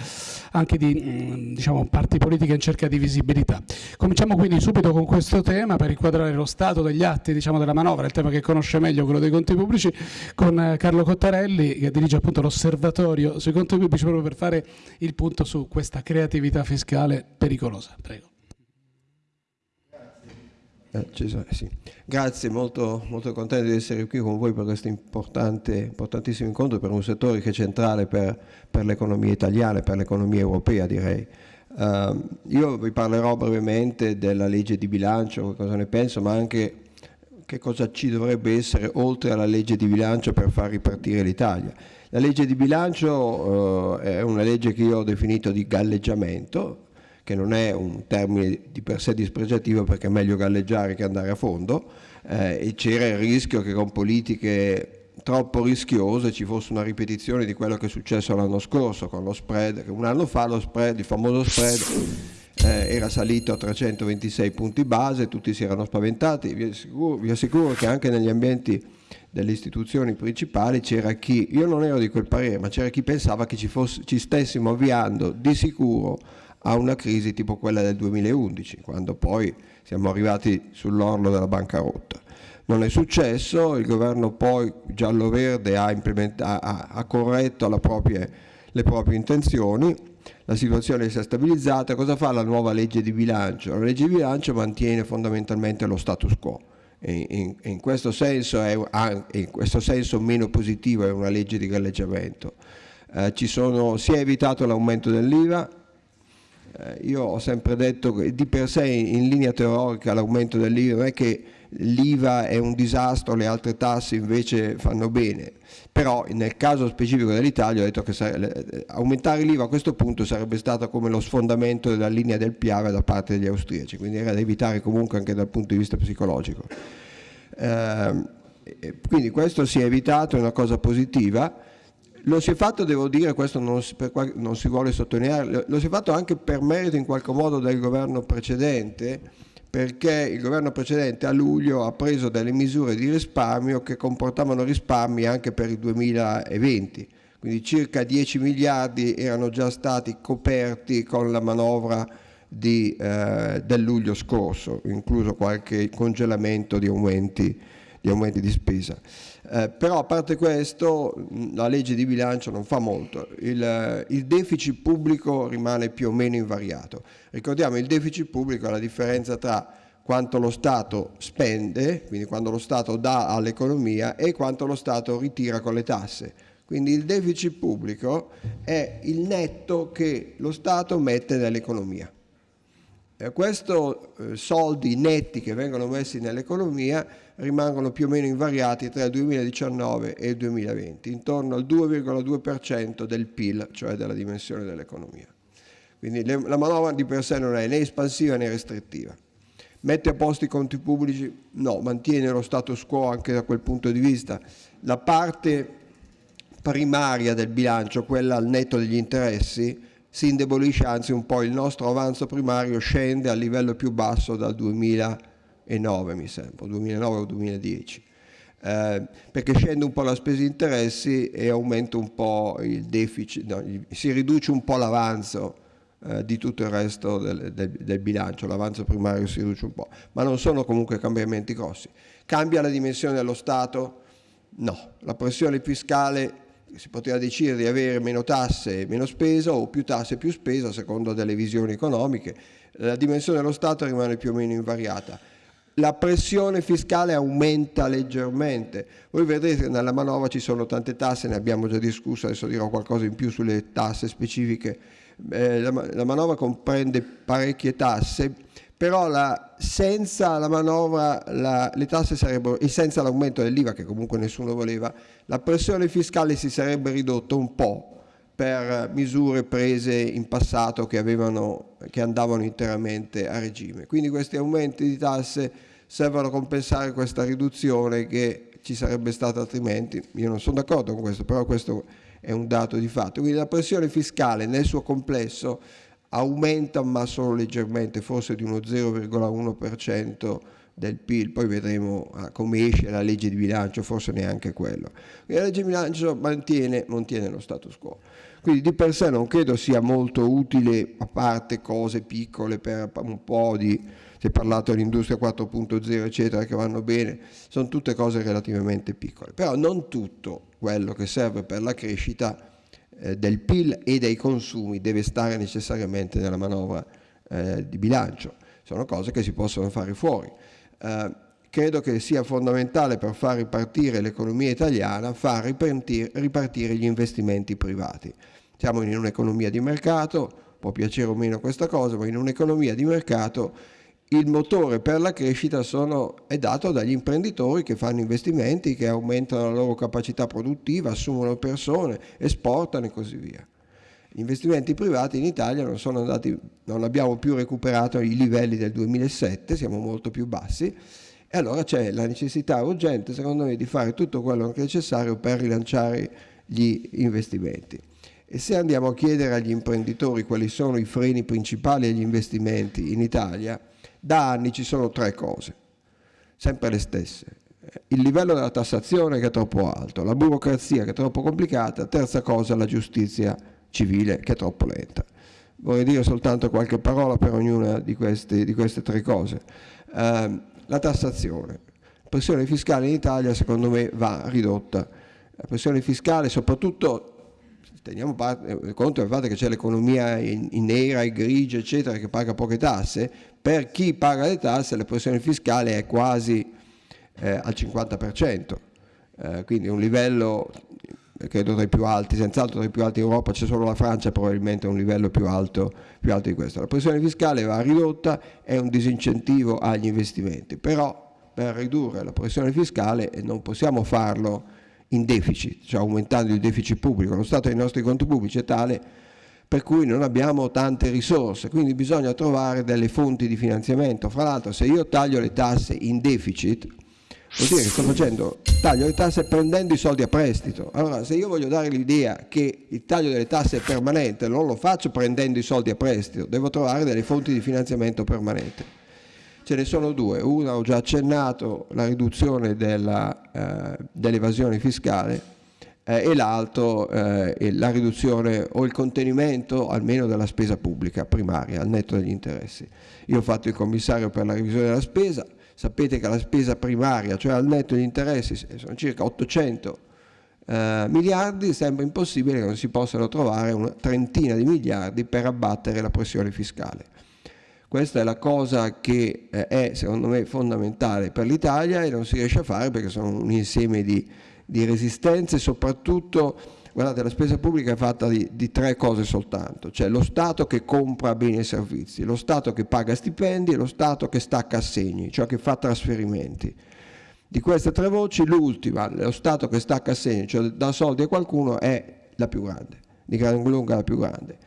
anche di mm, diciamo, parti politica in cerca di visibilità. Cominciamo quindi subito con questo tema per inquadrare lo stato degli atti diciamo, della manovra, il tema che conosce meglio quello dei conti pubblici, con eh, Carlo Cottarelli che dirige appunto l'osservatorio sui conti pubblici proprio per fare il punto su questa creatività fiscale pericolosa. Prego. Eh, sì. Grazie, molto, molto, contento di essere qui con voi per questo importantissimo incontro per un settore che è centrale per, per l'economia italiana e per l'economia europea direi. Uh, io vi parlerò brevemente della legge di bilancio, cosa ne penso, ma anche che cosa ci dovrebbe essere oltre alla legge di bilancio per far ripartire l'Italia. La legge di bilancio uh, è una legge che io ho definito di galleggiamento, che non è un termine di per sé dispregiativo perché è meglio galleggiare che andare a fondo, eh, e c'era il rischio che con politiche troppo rischiose ci fosse una ripetizione di quello che è successo l'anno scorso con lo spread, un anno fa lo spread, il famoso spread eh, era salito a 326 punti base, tutti si erano spaventati, vi assicuro, vi assicuro che anche negli ambienti delle istituzioni principali c'era chi, io non ero di quel parere, ma c'era chi pensava che ci, fosse, ci stessimo avviando di sicuro a una crisi tipo quella del 2011, quando poi siamo arrivati sull'orlo della bancarotta. Non è successo, il governo poi giallo-verde ha, ha, ha corretto proprie, le proprie intenzioni, la situazione si è stabilizzata, cosa fa la nuova legge di bilancio? La legge di bilancio mantiene fondamentalmente lo status quo. In, in, in, questo senso è, in, questo senso meno positivo è una legge di galleggiamento. Eh, sono, si è evitato l'aumento dell'IVA, eh, io ho sempre detto che di per sé in linea teorica l'aumento dell'IVA non è che l'IVA è un disastro, le altre tasse invece fanno bene, però nel caso specifico dell'Italia ho detto che aumentare l'IVA a questo punto sarebbe stato come lo sfondamento della linea del Piave da parte degli austriaci, quindi era da evitare comunque anche dal punto di vista psicologico. Eh, quindi questo si è evitato, è una cosa positiva, lo si è fatto, devo dire, questo non si, non si vuole sottolineare, lo si è fatto anche per merito in qualche modo del governo precedente, perché il governo precedente a luglio ha preso delle misure di risparmio che comportavano risparmi anche per il 2020, quindi circa 10 miliardi erano già stati coperti con la manovra di, eh, del luglio scorso, incluso qualche congelamento di aumenti di, aumenti di spesa. Eh, però a parte questo la legge di bilancio non fa molto, il, il, deficit pubblico rimane più o meno invariato. Ricordiamo il deficit pubblico è la differenza tra quanto lo Stato spende, quindi quando lo Stato dà all'economia e quanto lo Stato ritira con le tasse. Quindi il deficit pubblico è il netto che lo Stato mette nell'economia. Eh, questi eh, soldi netti che vengono messi nell'economia rimangono più o meno invariati tra il 2019 e il 2020, intorno al 2,2% del PIL, cioè della dimensione dell'economia. Quindi la manovra di per sé non è né espansiva né restrittiva. Mette a posto i conti pubblici? No, mantiene lo status quo anche da quel punto di vista. La parte primaria del bilancio, quella al netto degli interessi, si indebolisce, anzi un po' il nostro avanzo primario scende al livello più basso dal 2009 mi sembra, 2009 o 2010. Eh, perché scende un po' la spesa di interessi e aumenta un po' il deficit, no, si riduce un po' l'avanzo eh, di tutto il resto del, del, del bilancio, l'avanzo primario si riduce un po', ma non sono comunque cambiamenti grossi. Cambia la dimensione dello Stato? No, la pressione fiscale si poteva decidere di avere meno tasse e meno spesa o più tasse e più spesa a seconda delle visioni economiche. La dimensione dello Stato rimane più o meno invariata. La pressione fiscale aumenta leggermente. Voi vedrete che nella manovra ci sono tante tasse, ne abbiamo già discusso, adesso dirò qualcosa in più sulle tasse specifiche. Eh, la, la manovra comprende parecchie tasse, però la, senza la manovra la, le tasse sarebbero, e senza l'aumento dell'IVA che comunque nessuno voleva, la pressione fiscale si sarebbe ridotta un po' per misure prese in passato che, avevano, che andavano interamente a regime. Quindi questi aumenti di tasse servono a compensare questa riduzione che ci sarebbe stata altrimenti. Io non sono d'accordo con questo, però questo è un dato di fatto. Quindi la pressione fiscale nel suo complesso aumenta ma solo leggermente, forse di uno 0,1% del PIL, poi vedremo ah, come esce la legge di bilancio, forse neanche quello. La legge di bilancio mantiene, mantiene lo status quo, quindi di per sé non credo sia molto utile, a parte cose piccole per un po' di, si è parlato dell'industria 4.0 eccetera che vanno bene, sono tutte cose relativamente piccole, però non tutto quello che serve per la crescita eh, del PIL e dei consumi deve stare necessariamente nella manovra eh, di bilancio, sono cose che si possono fare fuori. Eh, credo che sia fondamentale per far ripartire l'economia italiana far ripartire, ripartire gli investimenti privati. Siamo in un'economia di mercato, può piacere o meno questa cosa, ma in un'economia di mercato il motore per la crescita sono, è dato dagli imprenditori che fanno investimenti, che aumentano la loro capacità produttiva, assumono persone, esportano e così via. Gli investimenti privati in Italia non, sono andati, non abbiamo più recuperato i livelli del 2007, siamo molto più bassi e allora c'è la necessità urgente secondo me di fare tutto quello che è necessario per rilanciare gli investimenti. E se andiamo a chiedere agli imprenditori quali sono i freni principali agli investimenti in Italia, da anni ci sono tre cose, sempre le stesse. Il livello della tassazione che è troppo alto, la burocrazia che è troppo complicata, terza cosa la giustizia civile che è troppo lenta. Vorrei dire soltanto qualche parola per ognuna di queste, di queste tre cose. Eh, la tassazione. La pressione fiscale in Italia secondo me va ridotta. La pressione fiscale soprattutto teniamo parte, conto del fatto che c'è l'economia in, in, nera e grigia, eccetera, che paga poche tasse, per chi paga le tasse la pressione fiscale è quasi eh, al 50%, eh, quindi un livello credo tra i più alti, senz'altro tra i più alti in Europa, c'è solo la Francia probabilmente a un livello più alto, più alto di questo. La pressione fiscale va ridotta, è un disincentivo agli investimenti, però per ridurre la pressione fiscale non possiamo farlo in deficit, cioè aumentando il deficit pubblico. Lo stato dei nostri conti pubblici è tale per cui non abbiamo tante risorse, quindi bisogna trovare delle fonti di finanziamento. Fra l'altro se io taglio le tasse in deficit, vuol dire che sto facendo, taglio le tasse prendendo i soldi a prestito. Allora se io voglio dare l'idea che il taglio delle tasse è permanente, non lo faccio prendendo i soldi a prestito, devo trovare delle fonti di finanziamento permanente. Ce ne sono due, una ho già accennato, la riduzione eh, dell'evasione fiscale eh, e l'altro eh, la riduzione o il contenimento almeno della spesa pubblica primaria al netto degli interessi. Io ho fatto il commissario per la revisione della spesa, sapete che la spesa primaria, cioè al netto degli interessi, sono circa 800 eh, miliardi, sembra impossibile che non si possano trovare una trentina di miliardi per abbattere la pressione fiscale. Questa è la cosa che eh, è secondo me fondamentale per l'Italia e non si riesce a fare perché sono un insieme di, di resistenze, soprattutto guardate la spesa pubblica è fatta di, di, tre cose soltanto, cioè lo Stato che compra beni e servizi, lo Stato che paga stipendi e lo Stato che stacca assegni, cioè che fa trasferimenti. Di queste tre voci l'ultima, lo Stato che stacca assegni, cioè dà soldi a qualcuno, è la più grande, di gran lunga la più grande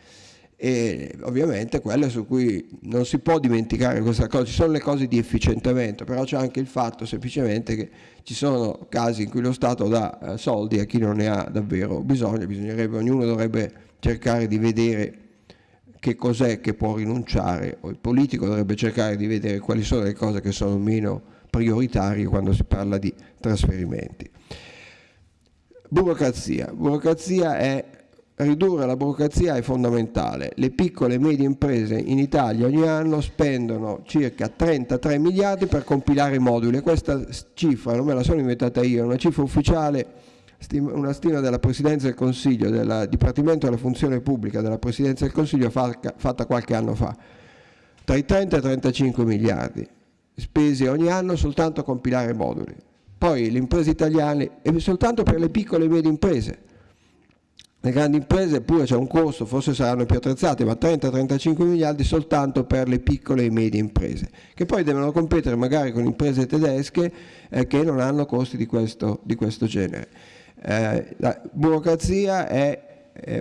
e ovviamente quelle su cui non si può dimenticare questa cosa, ci sono le cose di efficientamento, però c'è anche il fatto semplicemente che ci sono casi in cui lo Stato dà eh, soldi a chi non ne ha davvero bisogno, bisognerebbe, ognuno dovrebbe cercare di vedere che cos'è che può rinunciare, o il politico dovrebbe cercare di vedere quali sono le cose che sono meno prioritarie quando si parla di trasferimenti. Burocrazia. Burocrazia è ridurre la burocrazia è fondamentale. Le piccole e medie imprese in Italia ogni anno spendono circa 33 miliardi per compilare i moduli. Questa cifra non me la sono inventata io, è una cifra ufficiale una stima della Presidenza del Consiglio, del Dipartimento della Funzione Pubblica della Presidenza del Consiglio fatta qualche anno fa, tra i 30 e i 35 miliardi spesi ogni anno soltanto a compilare moduli. Poi le imprese italiane, e soltanto per le piccole e medie imprese, le grandi imprese pure c'è un costo, forse saranno più attrezzate, ma 30-35 miliardi soltanto per le piccole e medie imprese, che poi devono competere magari con imprese tedesche eh, che non hanno costi di questo, di questo genere. Eh, la burocrazia è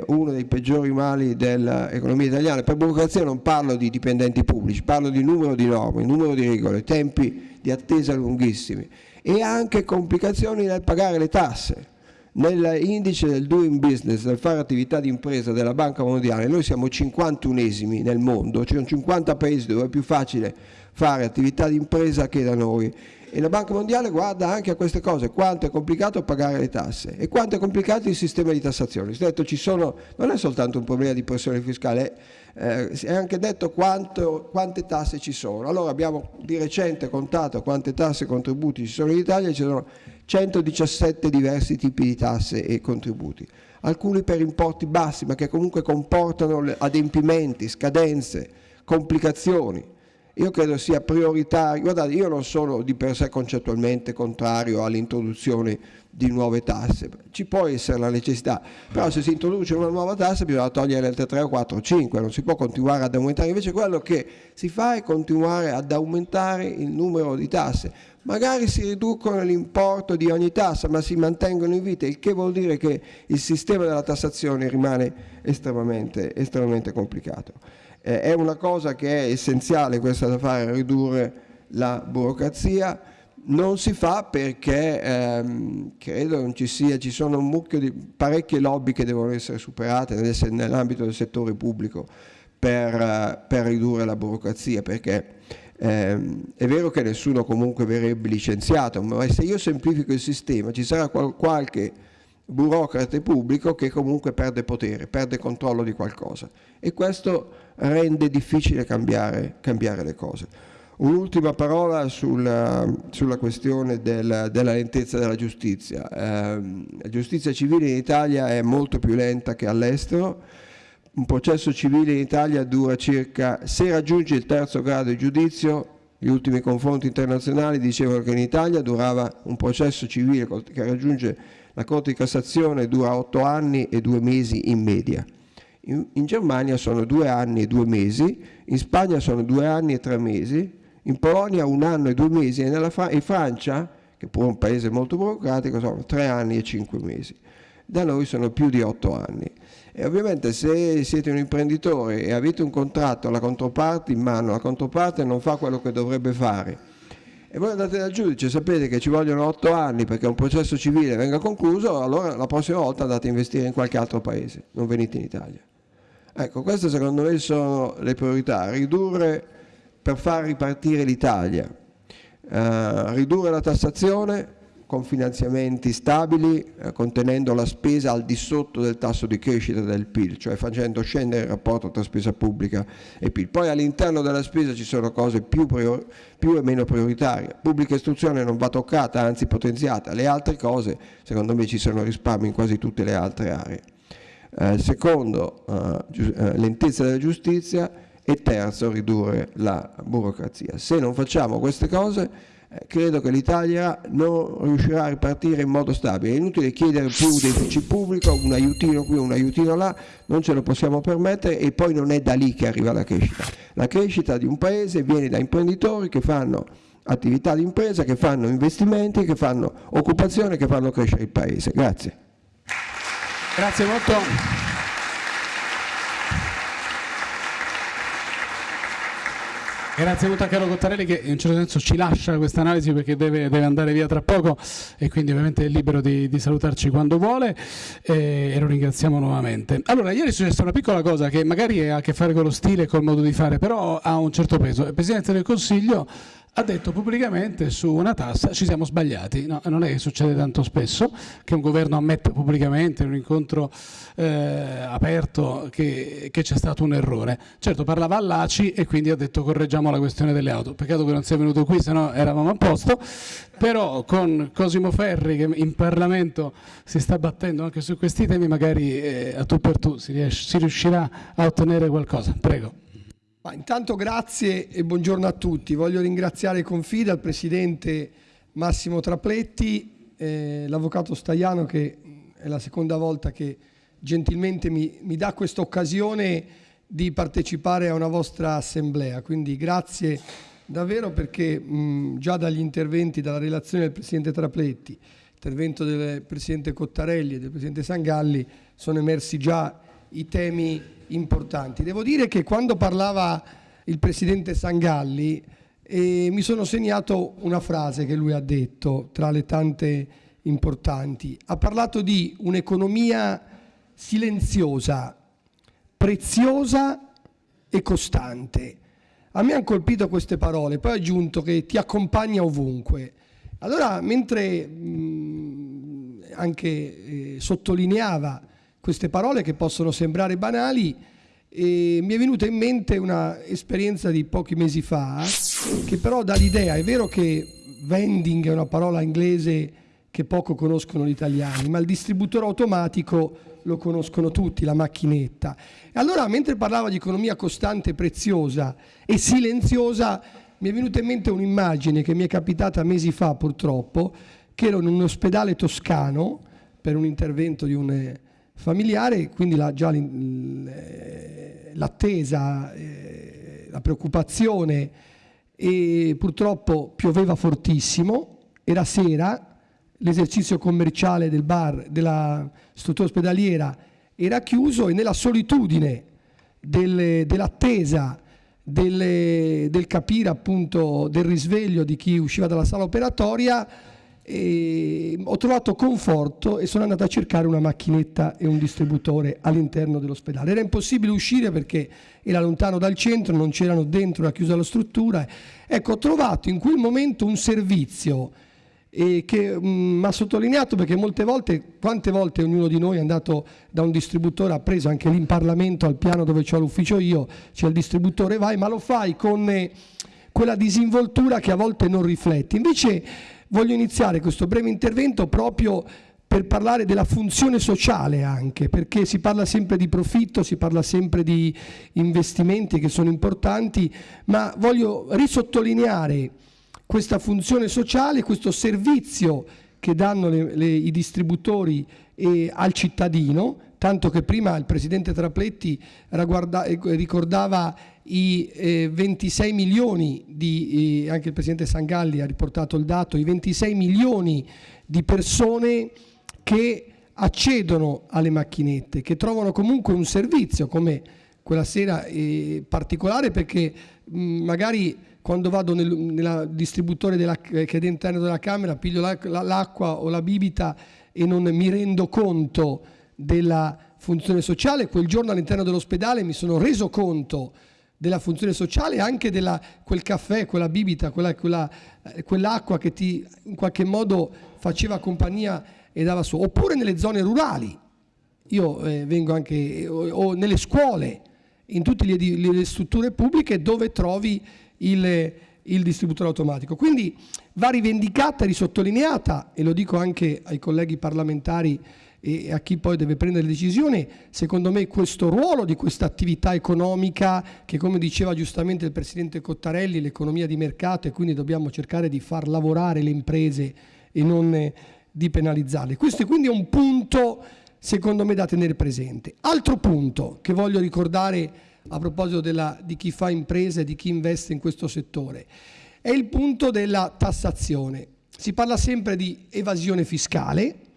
uno dei peggiori mali dell'economia italiana. Per burocrazia non parlo di dipendenti pubblici, parlo di numero di norme, numero di regole, tempi di attesa lunghissimi e anche complicazioni nel pagare le tasse. Nell'indice del doing business, del fare attività di impresa della Banca Mondiale, noi siamo 51esimi nel mondo, ci sono 50 paesi dove è più facile fare attività di impresa che da noi e la Banca Mondiale guarda anche a queste cose, quanto è complicato pagare le tasse e quanto è complicato il sistema di tassazione. Detto, sono, non è soltanto un problema di pressione fiscale, eh, è anche detto quanto, quante tasse ci sono. Allora abbiamo di recente contato quante tasse e contributi ci sono in Italia, ci sono 117 diversi tipi di tasse e contributi, alcuni per importi bassi ma che comunque comportano adempimenti, scadenze, complicazioni. Io credo sia prioritario, guardate io non sono di per sé concettualmente contrario all'introduzione di nuove tasse, ci può essere la necessità, però se si introduce una nuova tassa bisogna togliere le altre 3 o 4 o 5, non si può continuare ad aumentare, invece quello che si fa è continuare ad aumentare il numero di tasse, magari si riducono l'importo di ogni tassa ma si mantengono in vita, il che vuol dire che il sistema della tassazione rimane estremamente, estremamente complicato. Eh, è una cosa che è essenziale questa da fare, ridurre la burocrazia, non si fa perché ehm, credo non ci sia, ci sono un mucchio di parecchie lobby che devono essere superate nell'ambito del settore pubblico per, per ridurre la burocrazia, perché ehm, è vero che nessuno comunque verrebbe licenziato, ma se io semplifico il sistema ci sarà qual qualche burocrate pubblico che comunque perde potere, perde controllo di qualcosa e questo rende difficile cambiare, cambiare le cose. Un'ultima parola sulla, sulla questione del, della lentezza della giustizia. Eh, la giustizia civile in Italia è molto più lenta che all'estero, un processo civile in Italia dura circa, se raggiunge il terzo grado di giudizio, gli ultimi confronti internazionali dicevano che in Italia durava un processo civile che raggiunge la Corte di Cassazione dura otto anni e due mesi in media. In, in, Germania sono due anni e due mesi, in Spagna sono due anni e tre mesi, in Polonia un anno e due mesi e Fra in Francia, che pure è un paese molto burocratico, sono tre anni e cinque mesi. Da noi sono più di otto anni. E ovviamente se siete un imprenditore e avete un contratto alla controparte in mano, la controparte non fa quello che dovrebbe fare, e voi andate dal giudice, sapete che ci vogliono otto anni perché un processo civile venga concluso, allora la prossima volta andate a investire in qualche altro paese, non venite in Italia. Ecco, queste secondo me sono le priorità, ridurre per far ripartire l'Italia, eh, ridurre la tassazione, con finanziamenti stabili, eh, contenendo la spesa al di sotto del tasso di crescita del PIL, cioè facendo scendere il rapporto tra spesa pubblica e PIL. Poi all'interno della spesa ci sono cose più, più, e meno prioritarie. Pubblica istruzione non va toccata, anzi potenziata. Le altre cose, secondo me, ci sono risparmi in quasi tutte le altre aree. Eh, secondo, eh, eh lentezza della giustizia e terzo, ridurre la burocrazia. Se non facciamo queste cose eh, credo che l'Italia non riuscirà a ripartire in modo stabile. È inutile chiedere più deficit pubblico, un aiutino qui, un aiutino là, non ce lo possiamo permettere e poi non è da lì che arriva la crescita. La crescita di un paese viene da imprenditori che fanno attività di impresa, che fanno investimenti, che fanno occupazione, che fanno crescere il paese. Grazie. Grazie molto. Grazie molto a Carlo Cottarelli che in un certo senso ci lascia questa analisi perché deve, deve, andare via tra poco e quindi ovviamente è libero di, di salutarci quando vuole e, e, lo ringraziamo nuovamente. Allora, ieri è successa una piccola cosa che magari ha a che fare con lo stile e col modo di fare, però ha un certo peso. Il Presidente del Consiglio ha detto pubblicamente su una tassa ci siamo sbagliati. No, non è che succede tanto spesso che un governo ammette pubblicamente in un incontro eh, aperto che, che c'è stato un errore. Certo parlava all'ACI e quindi ha detto correggiamo la questione delle auto. Peccato che non sia venuto qui, se no eravamo a posto. Però con Cosimo Ferri che in Parlamento si sta battendo anche su questi temi, magari eh, a tu per tu si, riesce, si riuscirà a ottenere qualcosa. Prego. Ma intanto grazie e buongiorno a tutti. Voglio ringraziare Confida, il Presidente Massimo Trapletti, eh, l'Avvocato Staiano che è la seconda volta che gentilmente mi, mi dà questa occasione di partecipare a una vostra assemblea. Quindi grazie davvero perché mh, già dagli interventi, dalla relazione del Presidente Trapletti, intervento del Presidente Cottarelli e del Presidente Sangalli sono emersi già i temi importanti. Devo dire che quando parlava il Presidente Sangalli eh, mi sono segnato una frase che lui ha detto tra le tante importanti. Ha parlato di un'economia silenziosa, preziosa e costante. A me hanno colpito queste parole, poi ha aggiunto che ti accompagna ovunque. Allora, mentre mh, anche eh, sottolineava queste parole che possono sembrare banali e mi è venuta in mente un'esperienza di pochi mesi fa che però dà l'idea, è vero che vending è una parola inglese che poco conoscono gli italiani, ma il distributore automatico lo conoscono tutti, la macchinetta. E allora mentre parlava di economia costante, preziosa e silenziosa, mi è venuta in mente un'immagine che mi è capitata mesi fa purtroppo, che ero in un ospedale toscano per un intervento di un familiare, quindi la, già l'attesa, eh, la preoccupazione e purtroppo pioveva fortissimo, era sera, l'esercizio commerciale del bar, della struttura ospedaliera era chiuso e nella solitudine del, dell'attesa del, del capire appunto del risveglio di chi usciva dalla sala operatoria e ho trovato conforto e sono andato a cercare una macchinetta e un distributore all'interno dell'ospedale. Era impossibile uscire perché era lontano dal centro, non c'erano dentro, era chiusa la struttura. Ecco, ho trovato in quel momento un servizio eh, che mi ha sottolineato perché molte volte, quante volte ognuno di noi è andato da un distributore, ha preso anche lì in Parlamento al piano dove c'ho l'ufficio io, c'è il distributore, vai, ma lo fai con eh, quella disinvoltura che a volte non rifletti. Invece Voglio iniziare questo breve intervento proprio per parlare della funzione sociale anche, perché si parla sempre di profitto, si parla sempre di investimenti che sono importanti, ma voglio risottolineare questa funzione sociale, questo servizio che danno le, le, i distributori eh, al cittadino, tanto che prima il Presidente Trapletti eh, ricordava i eh, 26 milioni di, eh, anche il Presidente Sangalli ha riportato il dato, i 26 milioni di persone che accedono alle macchinette, che trovano comunque un servizio come quella sera eh, particolare perché mh, magari quando vado nel nella distributore della, che è all'interno della camera piglio l'acqua la, o la bibita e non mi rendo conto della funzione sociale, quel giorno all'interno dell'ospedale mi sono reso conto della funzione sociale e anche di quel caffè, quella bibita, quella, quella, eh, quell'acqua che ti in qualche modo faceva compagnia e dava su. Oppure nelle zone rurali, io eh, vengo anche, o, o, nelle scuole, in tutte le, le strutture pubbliche dove trovi il, il distributore automatico. Quindi va rivendicata risottolineata, e lo dico anche ai colleghi parlamentari e a chi poi deve prendere decisioni, secondo me questo ruolo di questa attività economica che come diceva giustamente il Presidente Cottarelli, l'economia di mercato e quindi dobbiamo cercare di far lavorare le imprese e non di penalizzarle. Questo è quindi un punto secondo me da tenere presente. Altro punto che voglio ricordare a proposito della, di chi fa imprese e di chi investe in questo settore è il punto della tassazione. Si parla sempre di evasione fiscale,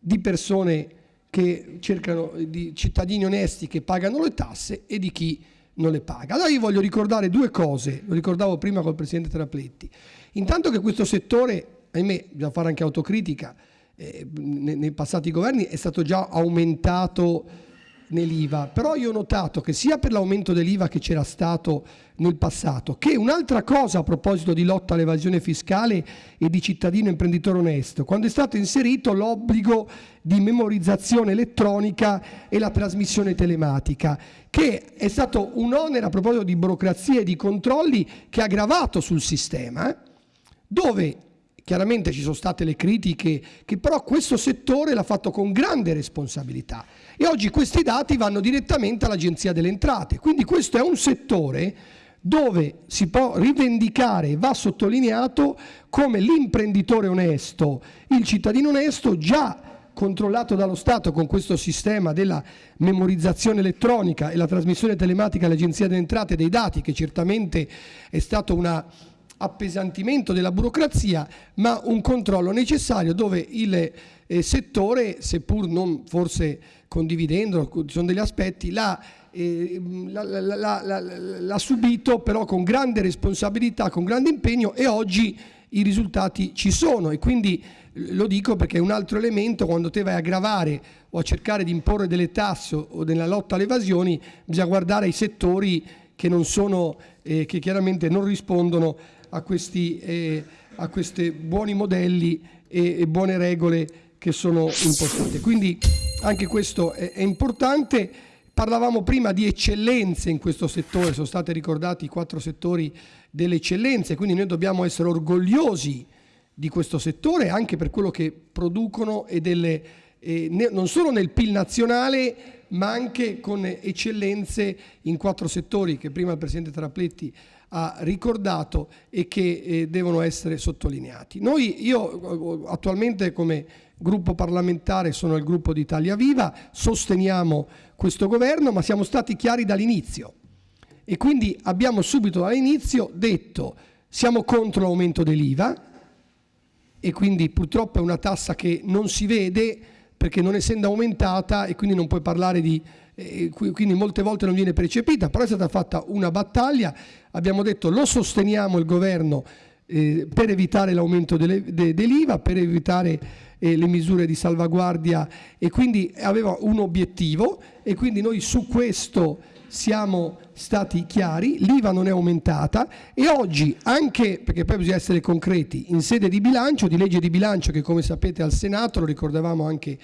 di persone che cercano, di cittadini onesti che pagano le tasse e di chi non le paga. Allora io voglio ricordare due cose, lo ricordavo prima col Presidente Trapletti. Intanto che questo settore, ahimè, bisogna fare anche autocritica, eh, nei, nei passati governi è stato già aumentato nell'IVA, però io ho notato che sia per l'aumento dell'IVA che c'era stato nel passato, che un'altra cosa a proposito di lotta all'evasione fiscale e di cittadino imprenditore onesto, quando è stato inserito l'obbligo di memorizzazione elettronica e la trasmissione telematica, che è stato un onere a proposito di burocrazia e di controlli che ha gravato sul sistema, dove chiaramente ci sono state le critiche, che però questo settore l'ha fatto con grande responsabilità. E oggi questi dati vanno direttamente all'Agenzia delle Entrate, quindi questo è un settore dove si può rivendicare e va sottolineato come l'imprenditore onesto, il cittadino onesto già controllato dallo Stato con questo sistema della memorizzazione elettronica e la trasmissione telematica all'Agenzia delle Entrate dei dati, che certamente è stato un appesantimento della burocrazia, ma un controllo necessario dove il eh, settore, seppur non forse condividendo, ci sono degli aspetti, l'ha, eh, l'ha subito però con grande responsabilità, con grande impegno e oggi i risultati ci sono. E quindi lo dico perché è un altro elemento quando te vai a gravare o a cercare di imporre delle tasse o della lotta alle evasioni bisogna guardare i settori che non sono eh, che chiaramente non rispondono a questi eh, a questi buoni modelli e, e buone regole che sono impostate. Quindi anche questo è, è importante. Parlavamo prima di eccellenze in questo settore, sono stati ricordati i quattro settori delle eccellenze, quindi noi dobbiamo essere orgogliosi di questo settore anche per quello che producono e delle, eh, non solo nel PIL nazionale ma anche con eccellenze in quattro settori che prima il Presidente Trapletti ha ricordato e che eh, devono essere sottolineati. Noi, io attualmente come gruppo parlamentare sono il gruppo di Italia Viva, sosteniamo questo governo ma siamo stati chiari dall'inizio e quindi abbiamo subito dall'inizio detto siamo contro l'aumento dell'IVA e quindi purtroppo è una tassa che non si vede perché non essendo aumentata e quindi non puoi parlare di quindi molte volte non viene percepita, però è stata fatta una battaglia, abbiamo detto lo sosteniamo il governo eh, per evitare l'aumento dell'IVA, per evitare eh, le misure di salvaguardia e quindi aveva un obiettivo e quindi noi su questo siamo stati chiari, l'IVA non è aumentata e oggi anche, perché poi bisogna essere concreti, in sede di bilancio, di legge di bilancio che come sapete al Senato, lo ricordavamo anche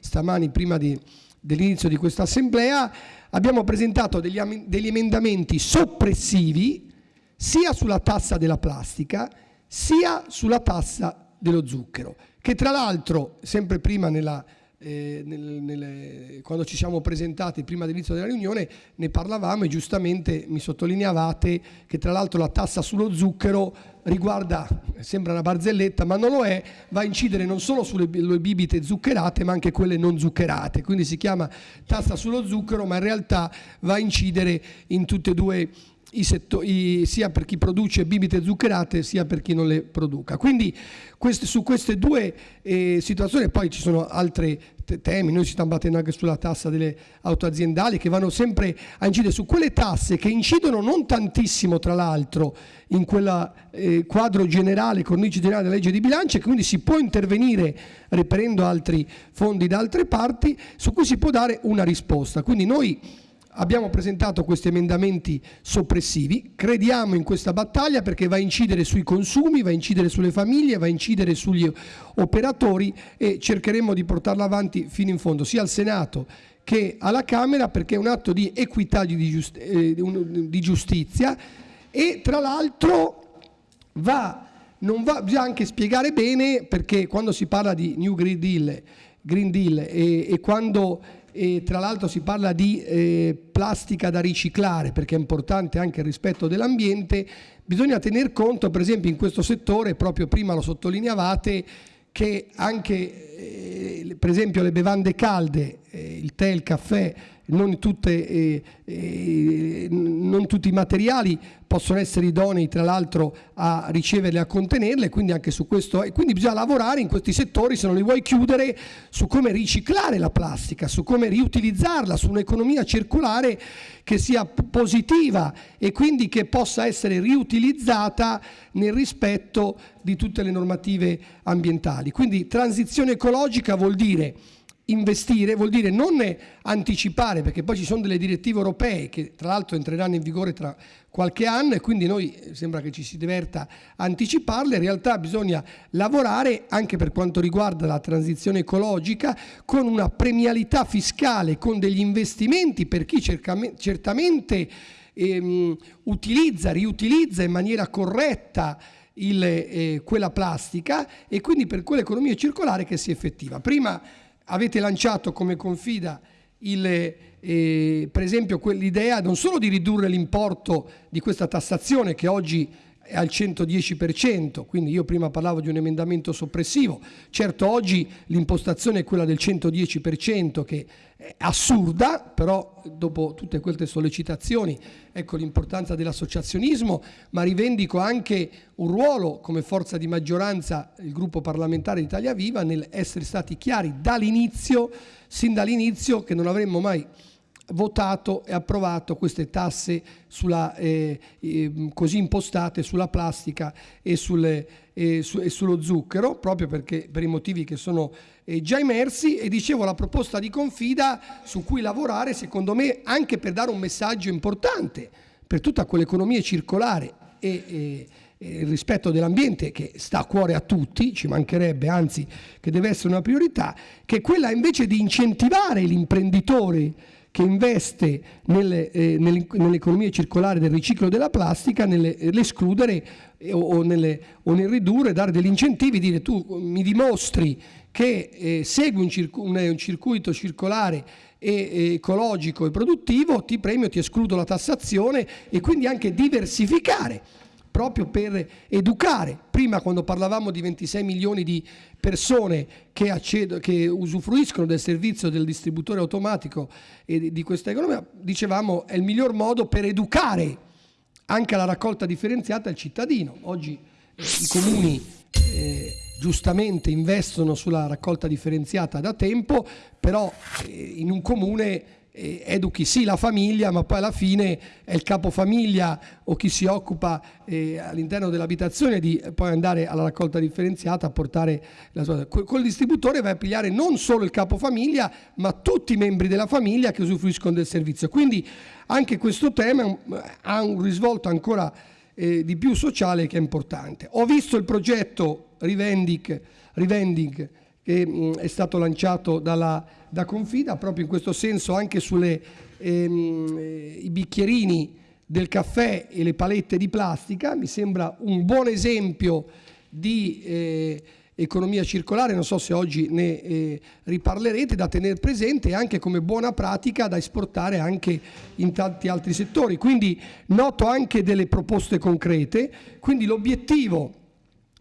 stamani prima di, dell'inizio di questa assemblea, abbiamo presentato degli, degli emendamenti soppressivi sia sulla tassa della plastica sia sulla tassa dello zucchero, che tra l'altro, sempre prima nella, eh, nel, nelle, quando ci siamo presentati prima dell'inizio della riunione ne parlavamo e giustamente mi sottolineavate che tra l'altro la tassa sullo zucchero riguarda, sembra una barzelletta ma non lo è, va a incidere non solo sulle bibite zuccherate ma anche quelle non zuccherate, quindi si chiama tassa sullo zucchero ma in realtà va a incidere in tutte e due i settori, sia per chi produce bibite zuccherate sia per chi non le produca. Quindi queste, su queste due eh, situazioni, poi ci sono altri temi, noi ci stiamo battendo anche sulla tassa delle auto aziendali che vanno sempre a incidere su quelle tasse che incidono non tantissimo tra l'altro in quel eh, quadro generale, cornice generale della legge di bilancio e quindi si può intervenire reperendo altri fondi da altre parti su cui si può dare una risposta. Quindi noi abbiamo presentato questi emendamenti soppressivi, crediamo in questa battaglia perché va a incidere sui consumi, va a incidere sulle famiglie, va a incidere sugli operatori e cercheremo di portarla avanti fino in fondo, sia al Senato che alla Camera perché è un atto di equità di, eh, giustizia. E tra l'altro va, va, bisogna anche spiegare bene perché quando si parla di New Green Deal, Green Deal e, e quando e tra l'altro si parla di eh, plastica da riciclare perché è importante anche il rispetto dell'ambiente, bisogna tener conto per esempio in questo settore, proprio prima lo sottolineavate, che anche eh, per esempio le bevande calde, eh, il tè, il caffè, non, tutte, eh, eh, non, tutti i materiali possono essere idonei tra l'altro a riceverle e a contenerle, quindi anche su questo, e quindi bisogna lavorare in questi settori se non li vuoi chiudere su come riciclare la plastica, su come riutilizzarla, su un'economia circolare che sia positiva e quindi che possa essere riutilizzata nel rispetto di tutte le normative ambientali. Quindi transizione ecologica vuol dire investire vuol dire non anticipare, perché poi ci sono delle direttive europee che tra l'altro entreranno in vigore tra qualche anno e quindi noi eh, sembra che ci si diverta a anticiparle, in realtà bisogna lavorare anche per quanto riguarda la transizione ecologica con una premialità fiscale, con degli investimenti per chi certamente ehm, utilizza, riutilizza in maniera corretta il, eh, quella plastica e quindi per quell'economia circolare che si effettiva. Prima avete lanciato come confida il, eh, per esempio l'idea non solo di ridurre l'importo di questa tassazione che oggi al 110%, quindi io prima parlavo di un emendamento soppressivo, certo oggi l'impostazione è quella del 110% che è assurda, però dopo tutte queste sollecitazioni ecco l'importanza dell'associazionismo, ma rivendico anche un ruolo come forza di maggioranza il gruppo parlamentare di Italia Viva nel essere stati chiari dall'inizio, sin dall'inizio che non avremmo mai votato e approvato queste tasse sulla, eh, eh, così impostate sulla plastica e, sulle, eh, su, e, sullo zucchero, proprio perché, per i motivi che sono eh, già emersi. E dicevo la proposta di confida su cui lavorare secondo me anche per dare un messaggio importante per tutta quell'economia circolare e, il rispetto dell'ambiente che sta a cuore a tutti, ci mancherebbe, anzi che deve essere una priorità, che è quella invece di incentivare l'imprenditore che investe nelle, eh, nell'economia circolare del riciclo della plastica nell'escludere eh, o, nelle, o, nel ridurre, dare degli incentivi, dire tu mi dimostri che eh, segui un, circu- un, un, circuito circolare e, e ecologico e produttivo, ti premio, ti escludo la tassazione e quindi anche diversificare proprio per educare. Prima quando parlavamo di 26 milioni di persone che, accedo, che usufruiscono del servizio del distributore automatico e di questa economia, dicevamo è il miglior modo per educare anche la raccolta differenziata al cittadino. Oggi eh, i comuni eh, giustamente investono sulla raccolta differenziata da tempo, però eh, in un comune educhi sì la famiglia, ma poi alla fine è il capofamiglia o chi si occupa eh, all'interno dell'abitazione di poi andare alla raccolta differenziata a portare la sua... Col distributore vai a pigliare non solo il capofamiglia, ma tutti i membri della famiglia che usufruiscono del servizio. Quindi anche questo tema ha un risvolto ancora eh, di più sociale che è importante. Ho visto il progetto Rivending, Rivending che mh, è stato lanciato dalla, da Confida, proprio in questo senso anche sui ehm, eh, bicchierini del caffè e le palette di plastica, mi sembra un buon esempio di eh, economia circolare, non so se oggi ne eh, riparlerete, da tenere presente anche come buona pratica da esportare anche in tanti altri settori. Quindi noto anche delle proposte concrete, quindi l'obiettivo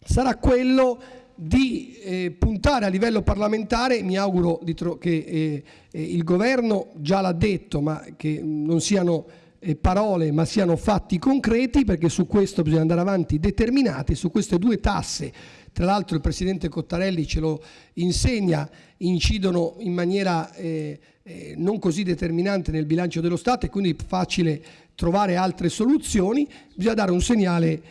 sarà quello di eh, puntare a livello parlamentare, mi auguro che eh, eh, il governo già l'ha detto, ma che non siano eh, parole ma siano fatti concreti perché su questo bisogna andare avanti determinati, su queste due tasse, tra l'altro il Presidente Cottarelli ce lo insegna, incidono in maniera eh, eh, non così determinante nel bilancio dello Stato e quindi è facile trovare altre soluzioni, bisogna dare un segnale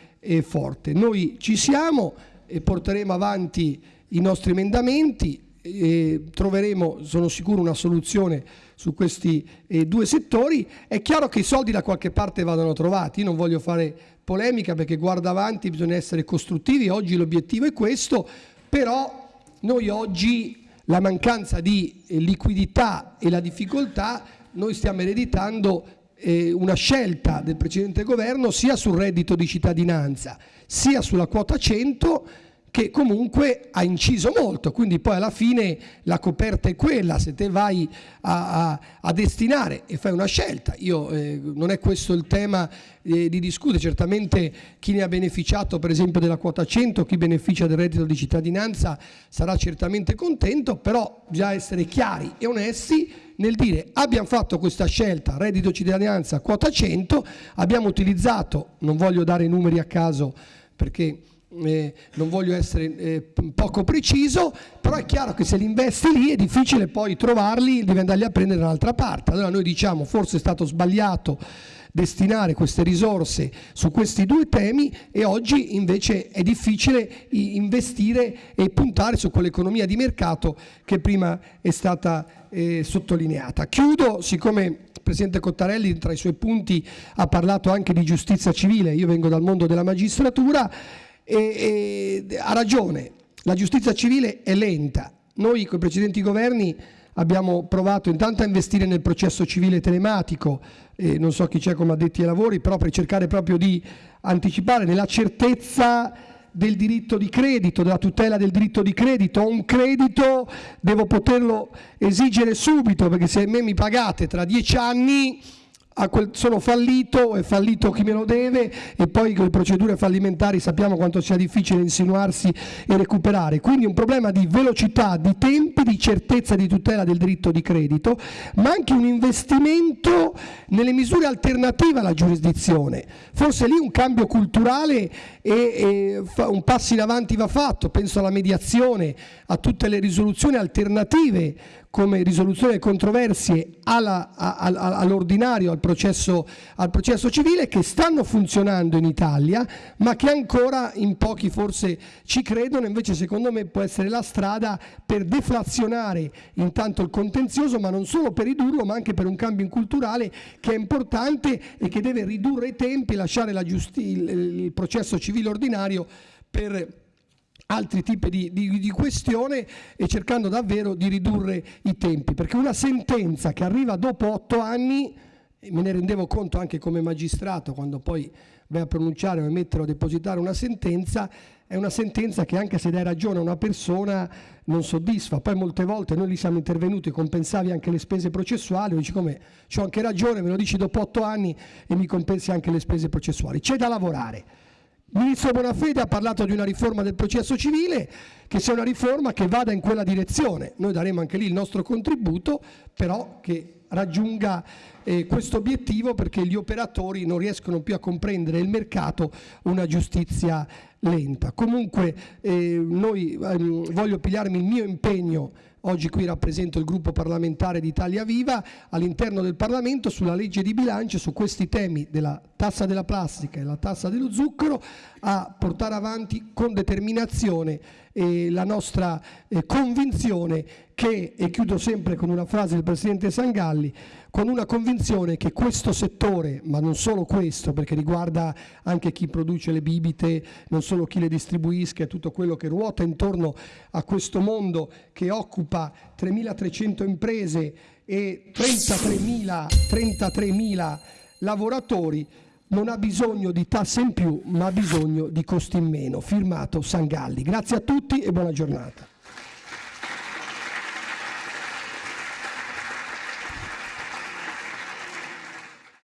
forte. Noi ci siamo, e porteremo avanti i nostri emendamenti e troveremo, sono sicuro, una soluzione su questi eh, due settori. È chiaro che i soldi da qualche parte vadano trovati, io non voglio fare polemica perché guarda avanti, bisogna essere costruttivi, oggi l'obiettivo è questo, però noi oggi la mancanza di eh, liquidità e la difficoltà, noi stiamo ereditando eh, una scelta del precedente governo sia sul reddito di cittadinanza sia sulla quota 100 che comunque ha inciso molto, quindi poi alla fine la coperta è quella, se te vai a, a, a destinare e fai una scelta, io, eh, non è questo il tema eh, di discutere, certamente chi ne ha beneficiato per esempio della quota 100, chi beneficia del reddito di cittadinanza sarà certamente contento, però bisogna essere chiari e onesti nel dire abbiamo fatto questa scelta, reddito cittadinanza, quota 100, abbiamo utilizzato, non voglio dare numeri a caso perché eh, non voglio essere eh, poco preciso, però è chiaro che se li investi lì è difficile poi trovarli, devi andarli a prendere dall'altra parte. Allora noi diciamo forse è stato sbagliato destinare queste risorse su questi due temi e oggi invece è difficile investire e puntare su quell'economia di mercato che prima è stata eh, sottolineata. Chiudo, siccome il Presidente Cottarelli tra i suoi punti ha parlato anche di giustizia civile, io vengo dal mondo della magistratura e, e ha ragione, la giustizia civile è lenta. Noi con i precedenti governi abbiamo provato intanto a investire nel processo civile telematico, eh, non so chi c'è come addetti ai lavori, però per cercare proprio di anticipare nella certezza del diritto di credito, della tutela del diritto di credito. Un credito, devo poterlo esigere subito, perché se me mi pagate tra dieci anni quel, sono fallito, è fallito chi me lo deve e poi con le procedure fallimentari sappiamo quanto sia difficile insinuarsi e recuperare. Quindi un problema di velocità, di tempi, di certezza di tutela del diritto di credito, ma anche un investimento nelle misure alternative alla giurisdizione. Forse lì un cambio culturale e, e un passo in avanti va fatto, penso alla mediazione, a tutte le risoluzioni alternative come risoluzione delle controversie all'ordinario, al processo, al processo civile, che stanno funzionando in Italia, ma che ancora in pochi forse ci credono, invece secondo me può essere la strada per deflazionare intanto il contenzioso, ma non solo per ridurlo, ma anche per un cambio culturale che è importante e che deve ridurre i tempi, lasciare il processo civile ordinario per altri tipi di, di, di, questione e cercando davvero di ridurre i tempi, perché una sentenza che arriva dopo otto anni, me ne rendevo conto anche come magistrato quando poi vai a pronunciare o emettere o depositare una sentenza, è una sentenza che anche se dai ragione a una persona non soddisfa, poi molte volte noi li siamo intervenuti, compensavi anche le spese processuali, dici come ho anche ragione, me lo dici dopo otto anni e mi compensi anche le spese processuali, c'è da lavorare. Il ministro Bonafede ha parlato di una riforma del processo civile, che sia una riforma che vada in quella direzione. Noi daremo anche lì il nostro contributo, però che raggiunga eh, questo obiettivo perché gli operatori non riescono più a comprendere il mercato una giustizia lenta. Comunque eh, noi ehm, voglio pigliarmi il mio impegno Oggi qui rappresento il gruppo parlamentare di Italia Viva all'interno del Parlamento sulla legge di bilancio su questi temi della tassa della plastica e la tassa dello zucchero a portare avanti con determinazione eh, la nostra eh, convinzione che, e chiudo sempre con una frase del Presidente Sangalli, con una convinzione che questo settore, ma non solo questo, perché riguarda anche chi produce le bibite, non solo chi le distribuisca, tutto quello che ruota intorno a questo mondo che occupa 3.300 imprese e 33.000 33 lavoratori, non ha bisogno di tasse in più, ma ha bisogno di costi in meno. Firmato Sangalli. Grazie a tutti e buona giornata.